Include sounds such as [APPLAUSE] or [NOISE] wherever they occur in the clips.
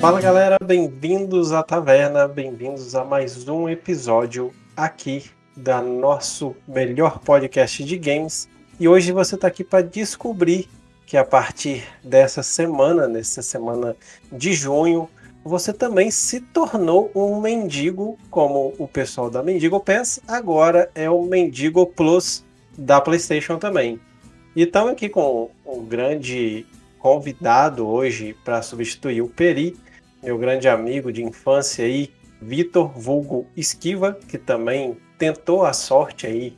Fala galera, bem-vindos à taverna, bem-vindos a mais um episódio aqui da nosso melhor podcast de games. E hoje você está aqui para descobrir que a partir dessa semana, nessa semana de junho, você também se tornou um mendigo, como o pessoal da Mendigo Pass, agora é o Mendigo Plus da PlayStation também. E estamos aqui com um grande convidado hoje para substituir o Peri, meu grande amigo de infância aí, Vitor Vulgo Esquiva, que também tentou a sorte aí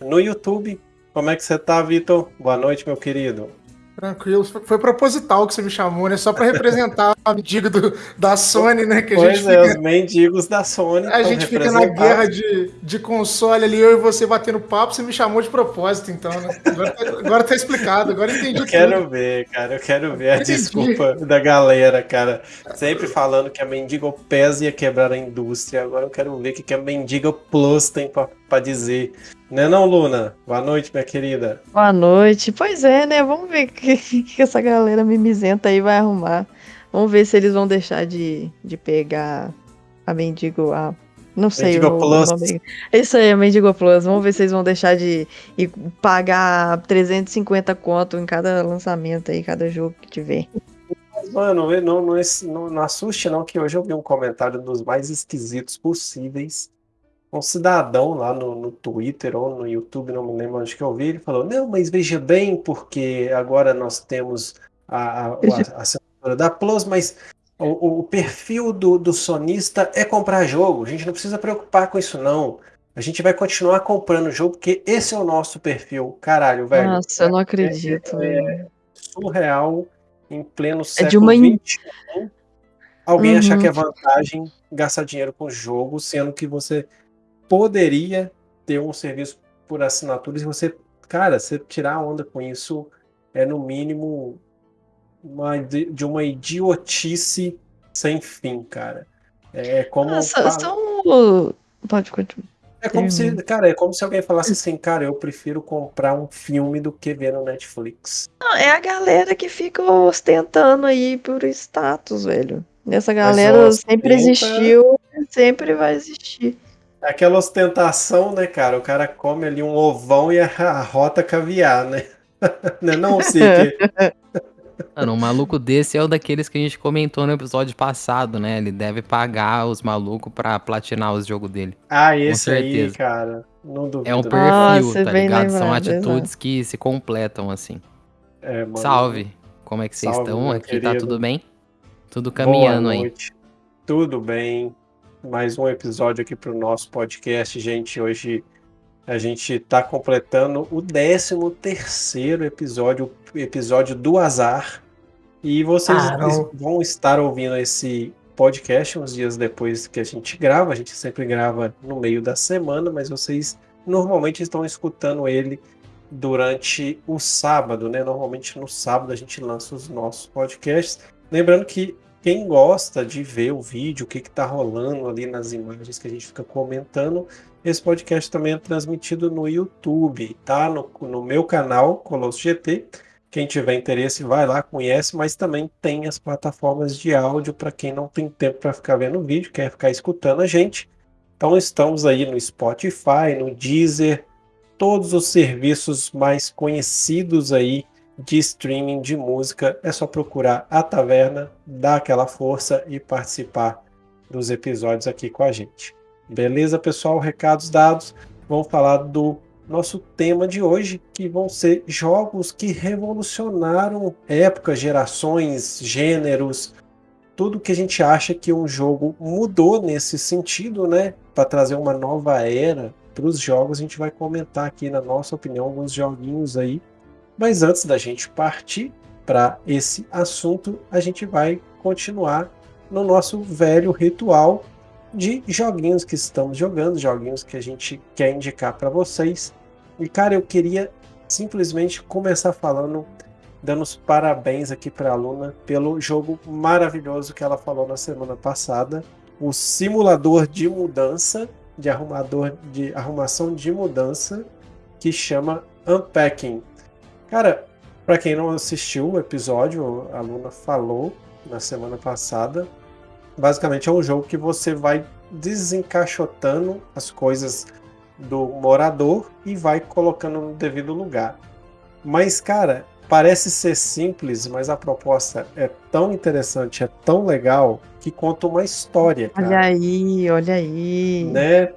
no YouTube. Como é que você tá, Vitor? Boa noite, meu querido. Tranquilo, foi proposital que você me chamou, né? Só para representar a mendigo do, da Sony, né? Que a pois gente é, fica, os mendigos da Sony. a gente fica na guerra de, de console ali, eu e você batendo papo, você me chamou de propósito, então, né? Agora, tá- agora tá explicado, agora entendi Eu quero tudo. ver, cara, eu quero ver a Entendi. desculpa da galera, cara. Sempre falando que a Mendigo PES ia quebrar a indústria. Agora eu quero ver o que que a Mendigo Plus tem pra, pra dizer. Né não, Luna? Boa noite, minha querida. Boa noite. Pois é, né? Vamos ver [LAUGHS] o que, que essa galera mimizenta aí vai arrumar. Vamos ver se eles vão deixar de, de pegar a Mendigo. A, não sei Mendigo o, Plus. nome. Isso aí, a Mendigo Plus. Vamos ver se eles vão deixar de e pagar 350 conto em cada lançamento aí, cada jogo que tiver. Mano, não, não, não, não assuste não, que hoje eu vi um comentário dos mais esquisitos possíveis. Um cidadão lá no, no Twitter ou no YouTube, não me lembro onde que eu vi, ele falou, não, mas veja bem, porque agora nós temos a, a, a, a assinatura da Plus, mas o, o perfil do, do sonista é comprar jogo, a gente não precisa preocupar com isso não. A gente vai continuar comprando jogo, porque esse é o nosso perfil. Caralho, velho. Nossa, eu não acredito. é- velho. surreal em pleno É século de uma XXI alguém achar Uhum. que é vantagem gastar dinheiro com jogo, sendo que você poderia ter um serviço por assinatura e você, cara, você tirar onda com isso é no mínimo uma, de uma idiotice sem fim, cara. É como Nossa, são. Pode continuar. é como se, cara, é como se alguém falasse assim, cara, eu prefiro comprar um filme do que ver no Netflix. Não, é a galera que fica ostentando aí por status, velho. Essa galera ostenta- sempre existiu e sempre vai existir. Aquela ostentação, né, cara? O cara come ali um ovão e arrota caviar, né? [LAUGHS] Não, é não sei que Mano, um maluco desse é o daqueles que a gente comentou no episódio passado, né? Ele deve pagar os malucos pra platinar os jogos dele. Ah, esse aí, cara. Não duvido. É um não. perfil, Nossa, tá ligado? São atitudes que se completam, assim. É, mano. Salve! Como é que vocês Salve, estão? Aqui tá querido. tudo bem? Tudo caminhando aí. noite. Tudo bem? Mais um episódio aqui pro nosso podcast, gente. Hoje a gente tá completando o 13 terceiro episódio, o episódio do azar. E vocês Caramba. vão estar ouvindo esse podcast uns dias depois que a gente grava. A gente sempre grava no meio da semana, mas vocês normalmente estão escutando ele durante o sábado, né? Normalmente no sábado a gente lança os nossos podcasts. Lembrando que quem gosta de ver o vídeo, o que está rolando ali nas imagens que a gente fica comentando, esse podcast também é transmitido no YouTube, tá? No, no meu canal, Colosso GT. Quem tiver interesse, vai lá, conhece, mas também tem as plataformas de áudio para quem não tem tempo para ficar vendo o vídeo, quer ficar escutando a gente. Então estamos aí no Spotify, no Deezer, todos os serviços mais conhecidos aí de streaming de música. É só procurar a Taverna, dar aquela força e participar dos episódios aqui com a gente. Beleza, pessoal? Recados dados. Vamos falar do nosso tema de hoje, que vão ser jogos que revolucionaram épocas, gerações, gêneros, tudo que a gente acha que um jogo mudou nesse sentido, né? Para trazer uma nova era para os jogos, a gente vai comentar aqui, na nossa opinião, alguns joguinhos aí. Mas antes da gente partir para esse assunto, a gente vai continuar no nosso velho ritual de joguinhos que estamos jogando, joguinhos que a gente quer indicar para vocês. E cara, eu queria simplesmente começar falando, dando os parabéns aqui para a Luna pelo jogo maravilhoso que ela falou na semana passada, o simulador de mudança, de arrumador de arrumação de mudança, que chama Unpacking. Cara, para quem não assistiu o episódio, a Luna falou na semana passada Basicamente é um jogo que você vai desencaixotando as coisas do morador e vai colocando no devido lugar. Mas, cara, parece ser simples, mas a proposta é tão interessante, é tão legal, que conta uma história, cara. Olha aí, olha aí. Né?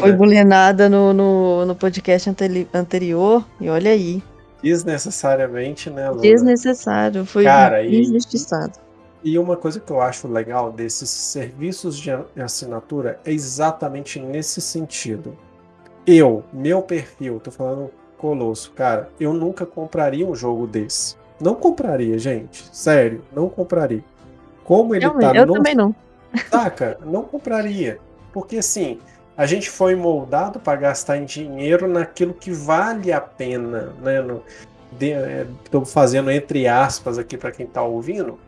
Foi bulinada no, no, no podcast anteri- anterior e olha aí. Desnecessariamente, né? Desnecessário. Foi Cara, e- injustiçado. E uma coisa que eu acho legal desses serviços de assinatura é exatamente nesse sentido. Eu, meu perfil, tô falando Colosso, cara, eu nunca compraria um jogo desse. Não compraria, gente. Sério, não compraria. Como ele Realmente, tá eu no também não. Saca? Não compraria. Porque assim, a gente foi moldado para gastar em dinheiro naquilo que vale a pena, né? No, Estou fazendo entre aspas aqui para quem está ouvindo.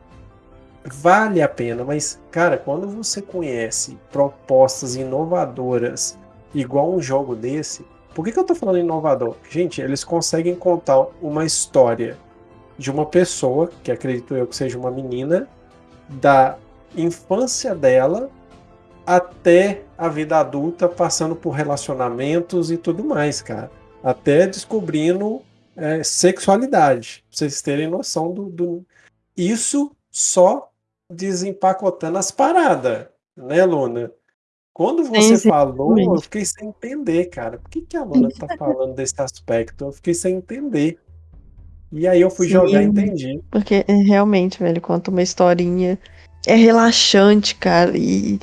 Vale a pena, mas cara, quando você conhece propostas inovadoras igual um jogo desse, por que, que eu tô falando inovador? Gente, eles conseguem contar uma história de uma pessoa, que acredito eu que seja uma menina, da infância dela até a vida adulta, passando por relacionamentos e tudo mais, cara. Até descobrindo é, sexualidade. Pra vocês terem noção do, do. Isso só desempacotando as paradas, né, Luna? Quando você sim, falou, eu fiquei sem entender, cara. Por que, que a Luna tá falando desse aspecto? Eu fiquei sem entender. E aí eu fui Sim. jogar e entendi. Porque é, realmente, velho, conta uma historinha. É relaxante, cara. E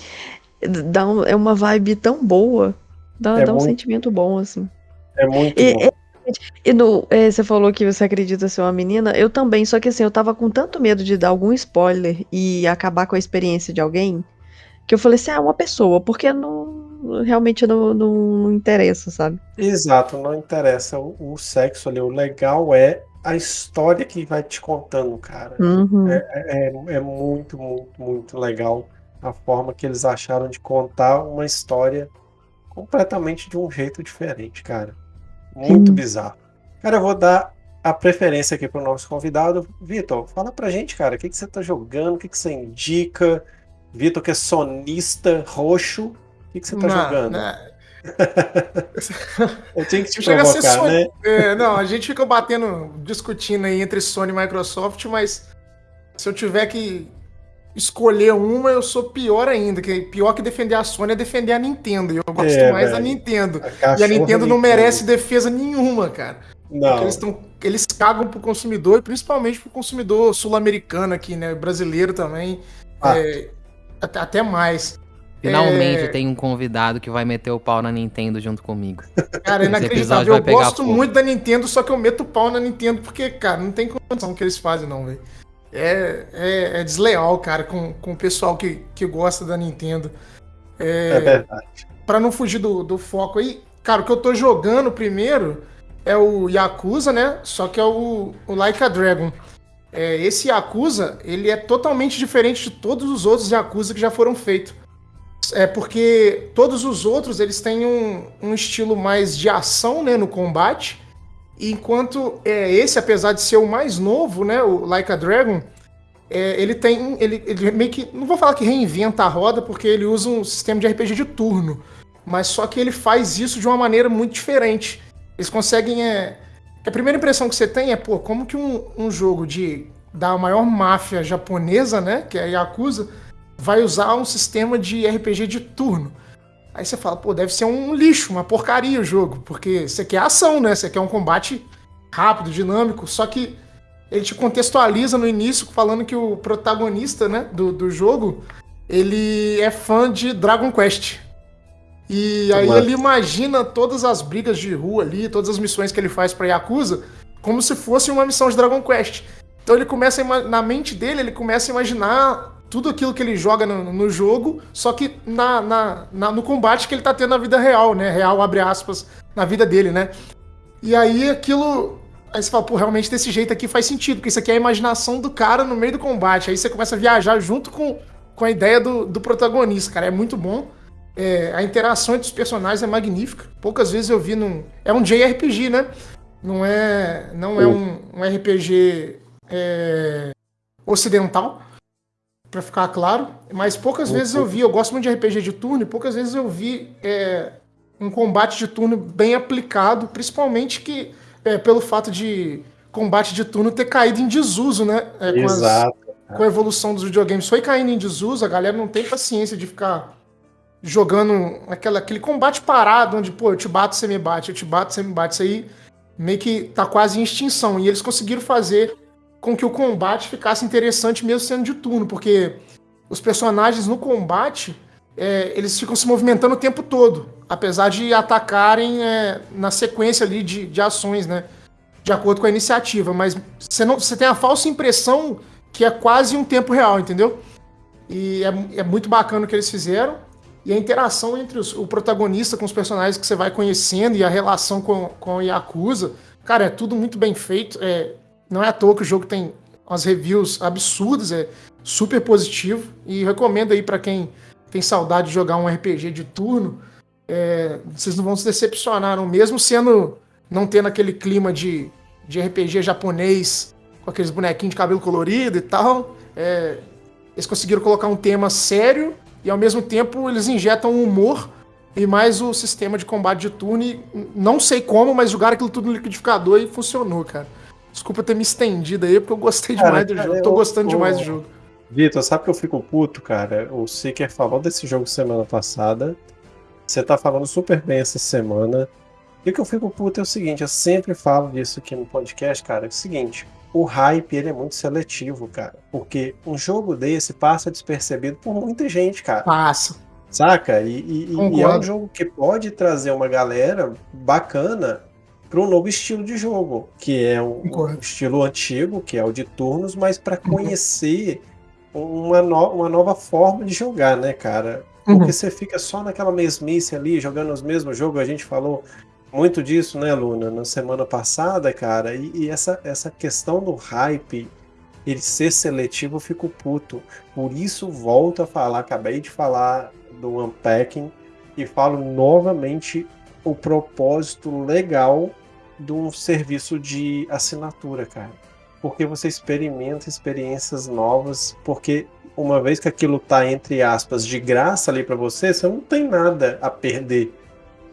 dá um- é uma vibe tão boa. Dá, É dá um muito- sentimento bom, assim. É muito E- bom. E no, é, você falou que você acredita ser uma menina, eu também, só que assim, eu tava com tanto medo de dar algum spoiler e acabar com a experiência de alguém, que eu falei assim, ah, é uma pessoa, porque não, realmente não, não, não interessa, sabe? Exato, não interessa o, o sexo ali. O legal é a história que vai te contando, cara. Uhum. É, é muito, muito, muito legal a forma que eles acharam de contar uma história completamente de um jeito diferente, cara. Muito Sim. bizarro. Cara, eu vou dar a preferência aqui pro nosso convidado. Vitor, fala pra gente, cara, o que, que você tá jogando, o que, que você indica? Vitor, que é sonista roxo, o que, que você tá Não, jogando? né? [LAUGHS] Eu tinha que te Chega a ser provocar, Sony- né? É, não, a gente fica batendo, discutindo aí entre Sony e Microsoft, mas se eu tiver que escolher uma, eu sou pior ainda. Que pior que defender a Sony é defender a Nintendo. E eu gosto É, mais da. Nintendo. A E a Nintendo não merece defesa nenhuma, cara. Porque Não, eles, tão, eles cagam pro consumidor, e principalmente pro consumidor sul-americano aqui, né? Brasileiro também. Ah. é, até, até mais. Finalmente É. tem um convidado que vai meter o pau na Nintendo junto comigo. Cara, é [LAUGHS] Esse inacreditável. Eu gosto fogo. muito da Nintendo, só que eu meto o pau na Nintendo porque, cara, não tem condição que eles fazem, não, velho. É, é, é desleal, cara, com, com o pessoal que, que gosta da Nintendo. é É, verdade. pra não fugir do, do foco aí, cara, o que eu tô jogando primeiro é o Yakuza, né? Só que é o, o Like a Dragon. É, esse Yakuza, ele é totalmente diferente de todos os outros Yakuza que já foram feitos. É porque todos os outros, eles têm um, um estilo mais de ação, né, no combate. Enquanto é, esse, apesar de ser o mais novo, né, o Like a Dragon, é, ele tem. Ele, ele meio que. Não vou falar que reinventa a roda, porque ele usa um sistema de RPG de turno. Mas só que ele faz isso de uma maneira muito diferente. Eles conseguem. É, a primeira impressão que você tem é, pô, como que um, um jogo de da maior máfia japonesa, né? Que é a Yakuza, vai usar um sistema de RPG de turno. Aí você fala, pô, deve ser um lixo, uma porcaria o jogo, porque você quer ação, né? Você quer um combate rápido, dinâmico, só que ele te contextualiza no início falando que o protagonista, né, do, do jogo, ele é fã de Dragon Quest. E aí ele imagina todas as brigas de rua ali, todas as missões que ele faz pra Yakuza, como se fosse uma missão de Dragon Quest. Então ele começa na mente dele, ele começa a imaginar tudo aquilo que ele joga no, no jogo, só que na, na- na- no combate que ele tá tendo na vida real, né? Real, abre aspas, na vida dele, né? E aí aquilo. Aí você fala, pô, realmente desse jeito aqui faz sentido, porque isso aqui é a imaginação do cara no meio do combate. Aí você começa a viajar junto com, com a ideia do, do protagonista, cara. É muito bom. É, a interação entre os personagens é magnífica. Poucas vezes eu vi num. É um JRPG, né? Não é, não é um, um RPG é, ocidental. Pra ficar claro. Mas poucas vezes eu vi, eu gosto muito de RPG de turno, e poucas vezes eu vi é, um combate de turno bem aplicado, principalmente que é, pelo fato de combate de turno ter caído em desuso, né? É, com, as- Exato. com a evolução dos videogames. Foi caindo em desuso, a galera não tem paciência de ficar jogando aquela, aquele combate parado, onde, pô, eu te bato, você me bate, eu te bato, você me bate. Isso aí meio que tá quase em extinção. E eles conseguiram fazer com que o combate ficasse interessante mesmo sendo de turno, porque os personagens no combate, é, eles ficam se movimentando o tempo todo, apesar de atacarem é, na sequência ali de, de ações, né? De acordo com a iniciativa, mas você, não, você tem a falsa impressão que é quase um tempo real, entendeu? E é, é muito bacana o que eles fizeram. E a interação entre os- o protagonista com os personagens que você vai conhecendo e a relação com, com o Yakuza, cara, é tudo muito bem feito. É, não é à toa que o jogo tem umas reviews absurdas, é super positivo. E recomendo aí pra quem tem saudade de jogar um RPG de turno. é, vocês não vão se decepcionar, não, mesmo sendo. não tendo aquele clima de, de RPG japonês com aqueles bonequinhos de cabelo colorido e tal. É, eles conseguiram colocar um tema sério e ao mesmo tempo eles injetam humor e mais o sistema de combate de turno. E não sei como, mas jogaram aquilo tudo no liquidificador e funcionou, cara. Desculpa ter me estendido aí, porque eu gostei Cara, demais do cara, jogo. Tô eu- gostando eu- demais do jogo. Vitor, sabe que eu fico puto, cara? O Seeker falou desse jogo semana passada. Você tá falando super bem essa semana. E o que eu fico puto é o seguinte, eu sempre falo disso aqui no podcast, cara. É o seguinte, o hype ele é muito seletivo, cara. Porque um jogo desse passa despercebido por muita gente, cara. Passa. Saca? E, e- e- é um jogo que pode trazer uma galera bacana para um novo estilo de jogo, que é Concordo. um estilo antigo, que é o de turnos, mas para conhecer uma, no- uma nova forma de jogar, né, cara? Porque Uhum. você fica só naquela mesmice ali, jogando os mesmos jogos, a gente falou muito disso, né, Luna, na semana passada, cara, e, e essa, essa questão do hype, ele ser seletivo, eu fico puto. Por isso, volto a falar, acabei de falar do Unpacking e falo novamente o propósito legal de um serviço de assinatura, cara. Porque você experimenta experiências novas, porque uma vez que aquilo tá, entre aspas, de graça ali pra você, você não tem nada a perder.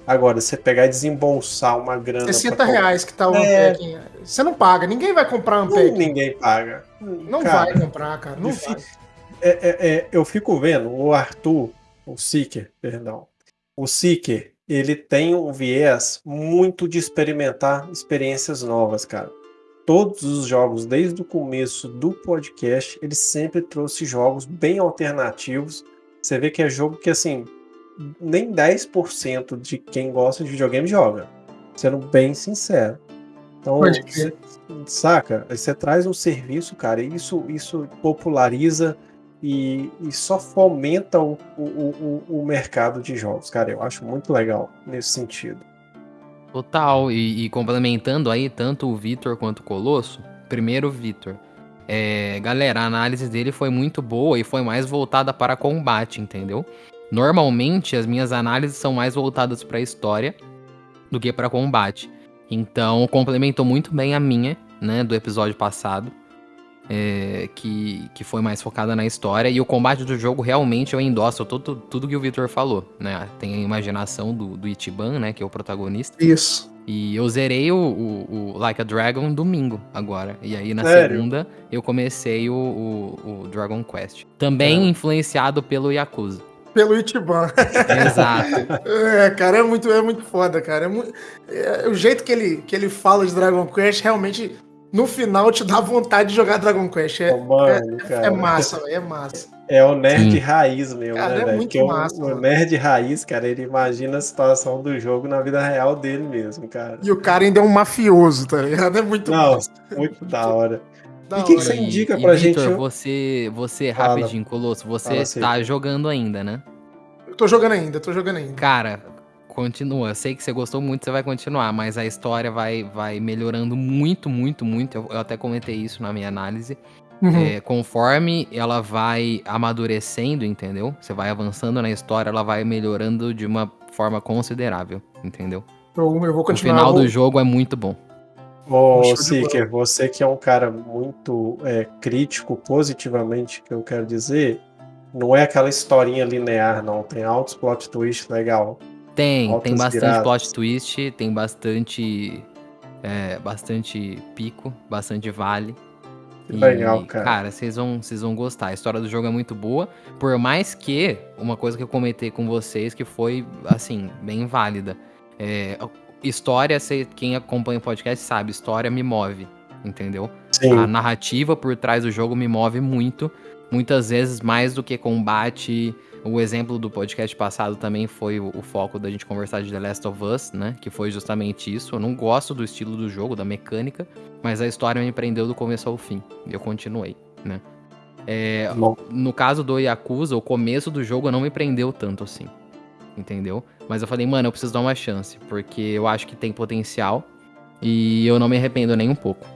Agora, você pegar e desembolsar uma grana. 60 pra comprar- reais que tá o É. Você não paga, ninguém vai comprar Não, Unpacking. ninguém paga. Não Cara, vai comprar, cara. Não vai. É, é, é, eu fico vendo o Arthur, o Seeker, perdão. O Seeker, ele tem um viés muito de experimentar experiências novas, cara. Todos os jogos, desde o começo do podcast, ele sempre trouxe jogos bem alternativos. Você vê que é jogo que, assim, nem 10% de quem gosta de videogame joga. Sendo bem sincero. Então, você- saca? Você traz um serviço, cara, e isso, isso populariza e, e só fomenta o, o, o, o mercado de jogos, cara. Eu acho muito legal nesse sentido. Total, e, e complementando aí tanto o Vitor quanto o Colosso, primeiro Vitor. É, galera, a análise dele foi muito boa e foi mais voltada para combate, entendeu? Normalmente as minhas análises são mais voltadas para história do que para combate. Então complementou muito bem a minha, né, do episódio passado, é, que, que foi mais focada na história. E o combate do jogo realmente eu endosso tudo, tudo que o Vitor falou, né? Tem a imaginação do, do Ichiban, né, que é o protagonista. Isso. E eu zerei o, o- o Like a Dragon domingo agora. E aí na Sério? segunda eu comecei o, o- o Dragon Quest. Também É. influenciado pelo Yakuza. Pelo Itiban. [LAUGHS] Exato. É, cara, é muito, é muito foda, cara. É mu- é, o jeito que ele, que ele fala de Dragon Quest realmente, no final, te dá vontade de jogar Dragon Quest. É, Ô, mano, cara. é massa, velho, é massa. É o nerd Sim. raiz mesmo, Cara, né, é velho? muito Que o- massa, o, mano. nerd raiz, cara, ele imagina a situação do jogo na vida real dele mesmo, cara. E o cara ainda é um mafioso, tá ligado? É muito Não, massa. muito da hora. Da e que que você indica e, pra e, gente, Victor, você, você Fala. rapidinho, Colosso, você Fala assim. tá jogando ainda, né? Eu tô jogando ainda, tô jogando ainda. Cara, continua. Eu sei que você gostou muito, você vai continuar, mas a história vai, vai melhorando muito, muito, muito. Eu, eu até comentei isso na minha análise. Uhum. É, conforme ela vai amadurecendo, entendeu? Você vai avançando na história, ela vai melhorando de uma forma considerável, entendeu? Eu, eu vou O continuar. final eu vou, do jogo é muito bom. Ô, de Seeker, você que é um cara muito é, crítico, positivamente, que eu quero dizer, não é aquela historinha linear, não. Tem altos plot twist legal. Tem, Altas tem bastante viradas. plot twist, tem bastante. é, bastante pico, bastante vale. Legal, cara. Cara, vocês vão, vocês vão gostar. A história do jogo é muito boa. Por mais que, uma coisa que eu comentei com vocês que foi, assim, bem válida. É, história, quem acompanha o podcast sabe, história me move, entendeu? Sim, A narrativa por trás do jogo me move muito. Muitas vezes mais do que combate. O exemplo do podcast passado também foi o, o foco da gente conversar de The Last of Us, né? Que foi justamente isso. Eu não gosto do estilo do jogo, da mecânica, mas a história me prendeu do começo ao fim. E eu continuei, né? É, no caso do Yakuza, o começo do jogo não me prendeu tanto assim. Entendeu? Mas eu falei, mano, eu preciso dar uma chance, porque eu acho que tem potencial e eu não me arrependo nem um pouco.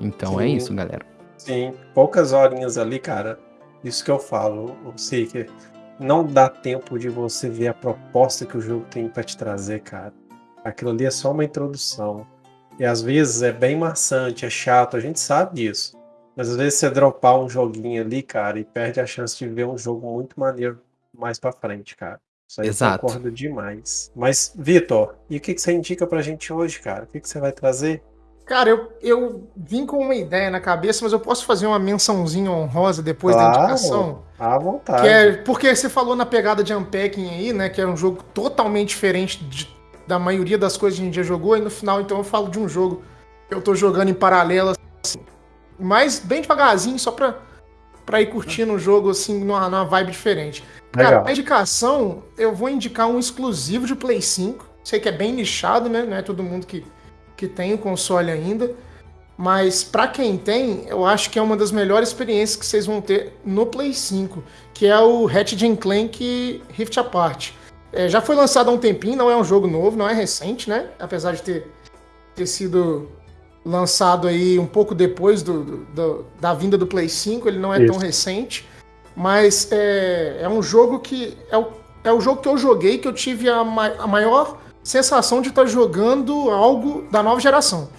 Então é Sim. isso, galera. Sim, poucas horinhas ali, cara. Isso que eu falo, o Seeker. Não dá tempo de você ver a proposta que o jogo tem pra te trazer, cara. Aquilo ali é só uma introdução. E às vezes é bem maçante, é chato, a gente sabe disso. Mas às vezes você dropar um joguinho ali, cara, e perde a chance de ver um jogo muito maneiro mais pra frente, cara. Isso aí Exato. eu concordo demais. Mas, Vitor, e o que, que você indica pra gente hoje, cara? O que, que você vai trazer? Cara, eu, eu vim com uma ideia na cabeça, mas eu posso fazer uma mençãozinha honrosa depois da Claro. indicação? À vontade. Que é, porque você falou na pegada de Unpacking aí, né? Que é um jogo totalmente diferente de- da maioria das coisas que a gente já jogou. E no final, então, eu falo de um jogo que eu tô jogando em paralelo, assim, mas bem devagarzinho, só pra, pra ir curtindo o jogo, assim, numa, numa vibe diferente. Cara, Legal. a indicação, eu vou indicar um exclusivo de Play 5. Sei que é bem nichado, né? Não é todo mundo que, que tem o console ainda. Mas pra quem tem, eu acho que é uma das melhores experiências que vocês vão ter no Play 5, que é o Ratchet Clank Rift Apart. É, já foi lançado há um tempinho, não é um jogo novo, não é recente, né? Apesar de ter, ter sido lançado aí um pouco depois do, do- do- da vinda do Play 5, ele não é tão Isso. recente. Mas é, é um jogo que. É o, é o jogo que eu joguei que eu tive a, ma- a maior sensação de estar jogando algo da nova geração.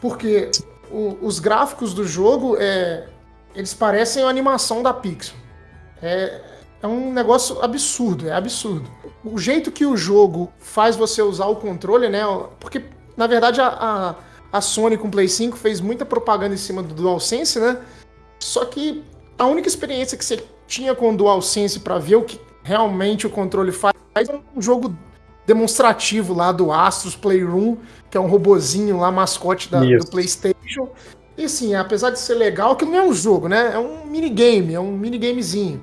Porque o- os gráficos do jogo, é, eles parecem a animação da Pixar. É, é um negócio absurdo, é absurdo. O jeito que o jogo faz você usar o controle, né? Porque, na verdade, a, a, a Sony com o Play 5 fez muita propaganda em cima do DualSense, né? Só que a única experiência que você tinha com o DualSense para ver o que realmente o controle faz é um jogo demonstrativo lá do Astros Playroom, que é um robozinho lá, mascote da- do PlayStation. E assim, apesar de ser legal, aquilo não é um jogo, né? É um minigame, é um minigamezinho.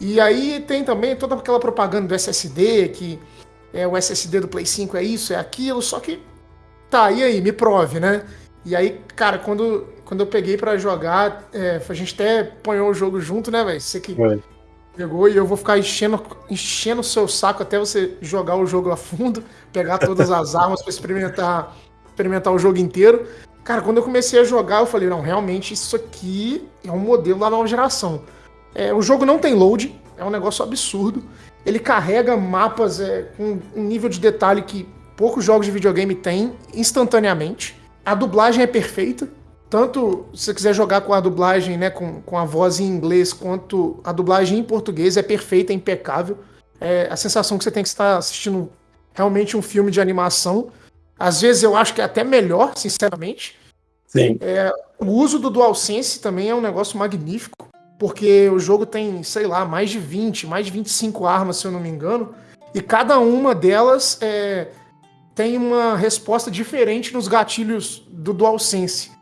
E aí tem também toda aquela propaganda do SSD, que é o SSD do Play 5 é isso, é aquilo, só que tá, e aí, me prove, né? E aí, cara, quando, quando eu peguei pra jogar, é, a gente até ponhou o jogo junto, né, velho? Você que Foi. Pegou e eu vou ficar enchendo, enchendo o seu saco até você jogar o jogo a fundo, pegar todas as [LAUGHS] armas pra experimentar, experimentar o jogo inteiro. Cara, quando eu comecei a jogar, eu falei, não, realmente isso aqui é um modelo da nova geração. É, o jogo não tem load, é um negócio absurdo. Ele carrega mapas é, com um nível de detalhe que poucos jogos de videogame têm instantaneamente. A dublagem é perfeita. Tanto se você quiser jogar com a dublagem, né, com, com a voz em inglês, quanto a dublagem em português é perfeita, é impecável. É a sensação que você tem que estar assistindo realmente um filme de animação. Às vezes eu acho que é até melhor, sinceramente. Sim. O uso do DualSense também é um negócio magnífico, porque o jogo tem, sei lá, mais de 20, mais de 25 armas, se eu não me engano, e cada uma delas é, tem uma resposta diferente nos gatilhos do DualSense.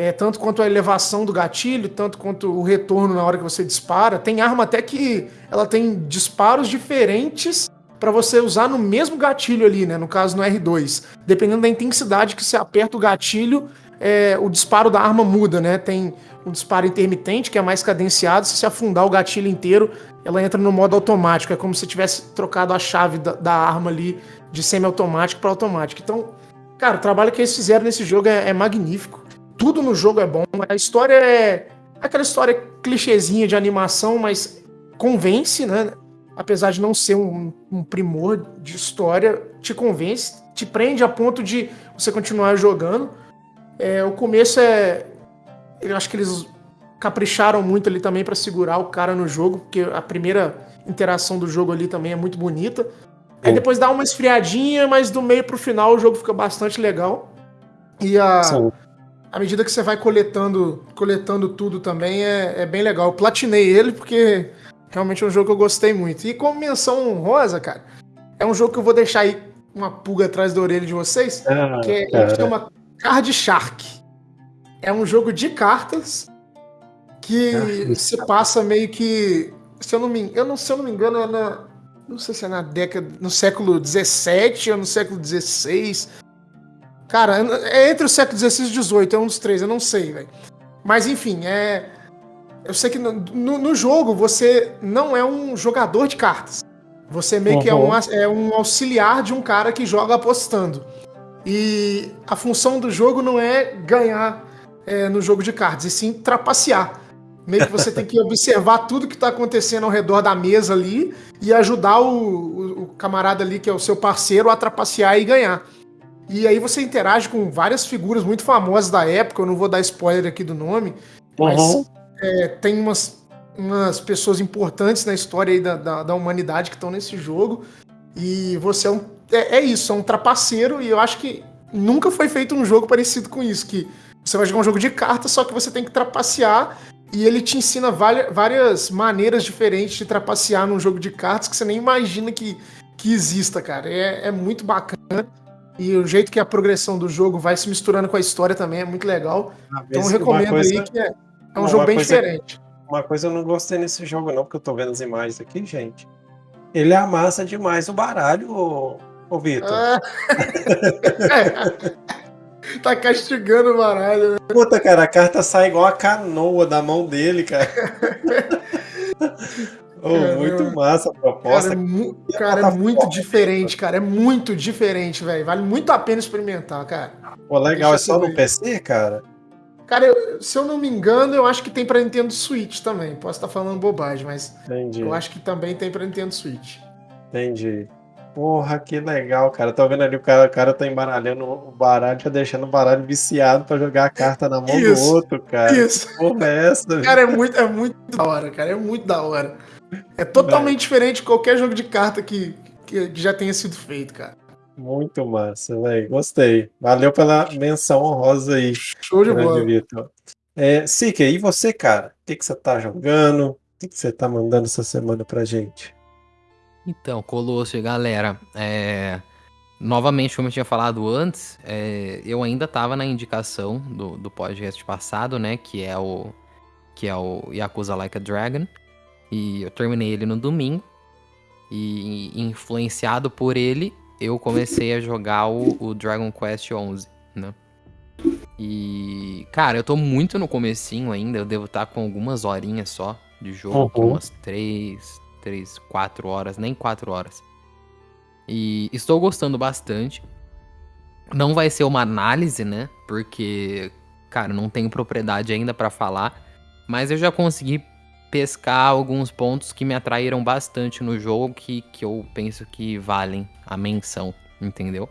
É, tanto quanto a elevação do gatilho, tanto quanto o retorno na hora que você dispara. Tem arma até que ela tem disparos diferentes para você usar no mesmo gatilho ali, né? No caso no R2. Dependendo da intensidade que você aperta o gatilho, é, o disparo da arma muda, né? Tem um disparo intermitente, que é mais cadenciado. Se você afundar o gatilho inteiro, ela entra no modo automático. É como se tivesse trocado a chave da, da arma ali de semi-automático para automático. Então, cara, o trabalho que eles fizeram nesse jogo é, é magnífico. Tudo no jogo é bom. A história é aquela história clichêzinha de animação, mas convence, né? apesar de não ser um, um primor de história, te convence, te prende a ponto de você continuar jogando. É, o começo é. Eu acho que eles capricharam muito ali também para segurar o cara no jogo, porque a primeira interação do jogo ali também é muito bonita. Aí depois dá uma esfriadinha, mas do meio pro final o jogo fica bastante legal. E a, à medida que você vai coletando, coletando tudo também é, é bem legal. Eu platinei ele porque realmente é um jogo que eu gostei muito. E como menção honrosa, cara, é um jogo que eu vou deixar aí uma pulga atrás da orelha de vocês, Ah, que é, chama Card Shark. É um jogo de cartas que Card você passa meio que. Se eu não me, eu não, se eu não me engano, é na. Não sei se é na década. No século XVII ou no século XVI. Cara, é entre o século XVI e XVIII, é um dos três, eu não sei, velho. Mas enfim, é. Eu sei que no, no- no jogo você não é um jogador de cartas. Você meio que é um, Uhum. é um auxiliar de um cara que joga apostando. E a função do jogo não é ganhar é, no jogo de cartas, e sim trapacear. Meio que você tem que observar tudo que está acontecendo ao redor da mesa ali e ajudar o, o- o camarada ali, que é o seu parceiro, a trapacear e ganhar. E aí você interage com várias figuras muito famosas da época, eu não vou dar spoiler aqui do nome, mas Uhum. é, tem umas, umas pessoas importantes na história da, da, da humanidade que estão nesse jogo. E você é um. É, é isso, é um trapaceiro, e eu acho que nunca foi feito um jogo parecido com isso. Que você vai jogar um jogo de cartas, só que você tem que trapacear. E ele te ensina várias, várias maneiras diferentes de trapacear num jogo de cartas que você nem imagina que, que exista, cara. É, é muito bacana. E o jeito que a progressão do jogo vai se misturando com a história também é muito legal. Uma Então recomendo coisa, aí que é, é um jogo bem coisa- diferente. Uma coisa eu não gostei nesse jogo, não, porque eu tô vendo as imagens aqui, gente. Ele amassa demais o baralho, ô, ô Vitor. Ah. [LAUGHS] tá castigando o baralho. né? Puta, cara, a carta sai igual a canoa da mão dele, cara. [LAUGHS] Caramba. muito massa a Cara, proposta. é, mu- E a cara, é muito diferente, cara. É muito diferente, velho. Vale muito a pena experimentar, cara. Pô, legal, é deixa só eu no. PC, cara? Cara, eu- se eu não me engano, eu acho que tem pra Nintendo Switch também. Posso estar falando bobagem, mas Entendi, eu acho que também tem pra Nintendo Switch. entendi. Porra, que legal, cara. Tô vendo ali o cara, o cara tá embaralhando o baralho, tá deixando o baralho viciado pra jogar a carta na mão Isso, do outro, cara. Isso. Que Porra, é essa? Cara, é muito, é muito da hora, cara. É muito da hora. É totalmente diferente de qualquer jogo de carta que, que já tenha sido feito, cara. Muito massa, velho. Gostei. Valeu pela menção honrosa aí, Show de bola. Vitor. É, Sique, e você, cara? O que, que você tá jogando? O que, que você tá mandando essa semana pra gente? Então, Colosso galera, é, novamente, como eu tinha falado antes, é, eu ainda tava na indicação do, do podcast passado, né? Que é o que é o Yakuza Like a Dragon. E eu terminei ele no domingo. E influenciado por ele, eu comecei a jogar o, o Dragon Quest 11, né? E, cara, eu tô muito no comecinho ainda, eu devo estar com algumas horinhas só de jogo, Uhum. umas 3, 3, 4 horas, nem 4 horas. E estou gostando bastante. Não vai ser uma análise, né? Porque, cara, não tenho propriedade ainda pra falar, mas eu já consegui pescar alguns pontos que me atraíram bastante no jogo que, que eu penso que valem a menção, entendeu?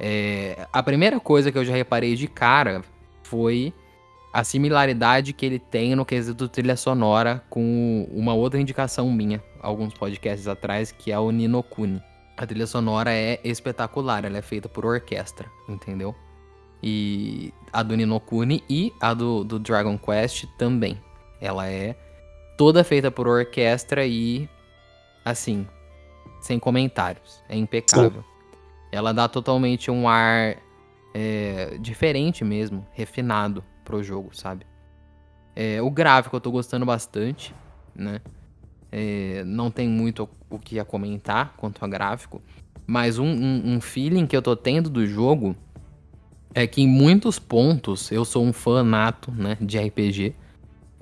É, a primeira coisa que eu já reparei de cara foi a similaridade que ele tem no quesito trilha sonora com uma outra indicação minha, alguns podcasts atrás, que é o Nino Kuni. A trilha sonora é espetacular, ela é feita por orquestra, entendeu? E a do Nino Kuni e a do, do Dragon Quest também. Ela é toda feita por orquestra e, assim, sem comentários. É impecável. Ela dá totalmente um ar é, diferente mesmo, refinado pro jogo, sabe? É, o gráfico eu tô gostando bastante, né? É, não tem muito o que a comentar quanto a gráfico, mas um, um, um feeling que eu tô tendo do jogo é que em muitos pontos eu sou um fã nato, né, de RPG.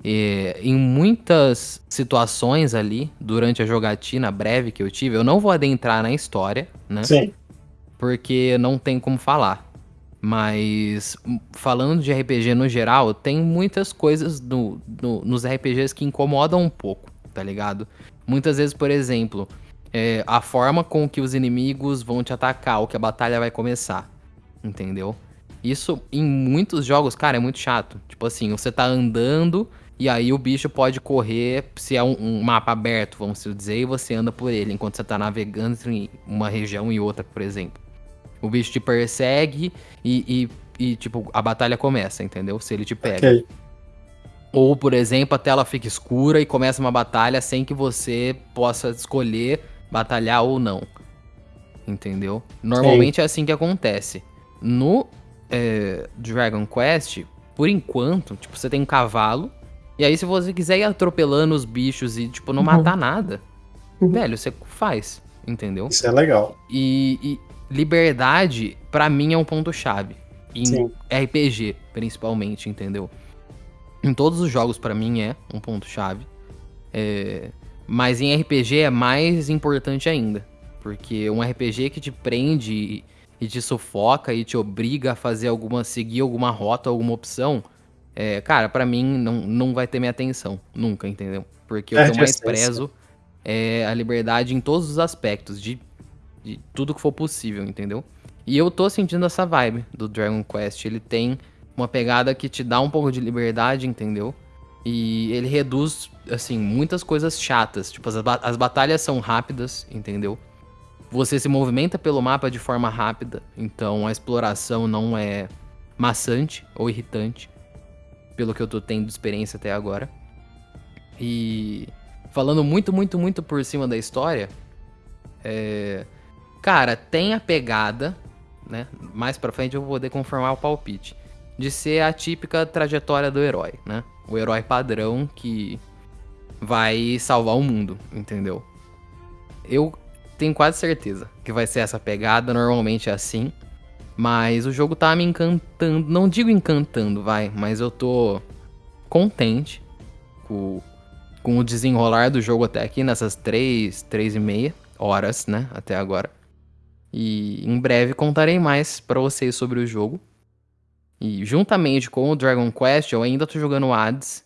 E, em muitas situações ali, durante a jogatina breve que eu tive, eu não vou adentrar na história, né? Sim. porque não tem como falar. Mas m- falando de RPG no geral, tem muitas coisas no- no- nos RPGs que incomodam um pouco, tá ligado? Muitas vezes, por exemplo, é, a forma com que os inimigos vão te atacar, ou que a batalha vai começar. Entendeu? Isso em muitos jogos, cara, é muito chato. Tipo assim, você tá andando e aí o bicho pode correr, se é um, um, mapa aberto, vamos dizer, e você anda por ele, enquanto você tá navegando entre uma região e outra, por exemplo. O bicho te persegue e, e, e tipo, a batalha começa, entendeu? Se ele te pega. Okay. Ou, por exemplo, a tela fica escura e começa uma batalha sem que você possa escolher batalhar ou não. Entendeu? Normalmente Sim. é assim que acontece. No é, Dragon Quest, por enquanto, tipo, você tem um cavalo. E aí, se você quiser ir atropelando os bichos e, tipo, não uhum. matar nada, uhum. velho, você faz. Entendeu? Isso é legal. E, e liberdade, para mim, é um ponto-chave. Em Sim. RPG, principalmente, entendeu? Em todos os jogos, para mim, é um ponto-chave. É... Mas em RPG é mais importante ainda. Porque um RPG que te prende e te sufoca e te obriga a fazer alguma. seguir alguma rota, alguma opção, é, cara, para mim não, não vai ter minha atenção. Nunca, entendeu? Porque é, eu mais prezo é a liberdade em todos os aspectos, de, de tudo que for possível, entendeu? E eu tô sentindo essa vibe do Dragon Quest. Ele tem uma pegada que te dá um pouco de liberdade, entendeu? E ele reduz, assim, muitas coisas chatas. Tipo, as, as batalhas são rápidas, entendeu? Você se movimenta pelo mapa de forma rápida, então a exploração não é maçante ou irritante, pelo que eu tô tendo de experiência até agora. E falando muito, muito, muito por cima da história, é... cara, tem a pegada, né? Mais pra frente eu vou poder conformar o palpite, de ser a típica trajetória do herói, né? O herói padrão que vai salvar o mundo, entendeu? Eu tenho quase certeza que vai ser essa pegada, normalmente é assim. Mas o jogo tá me encantando, não digo encantando, vai, mas eu tô contente com, com o desenrolar do jogo até aqui, nessas três, três e meia horas, né, até agora. E em breve contarei mais para vocês sobre o jogo. E juntamente com o Dragon Quest, eu ainda tô jogando o Hades,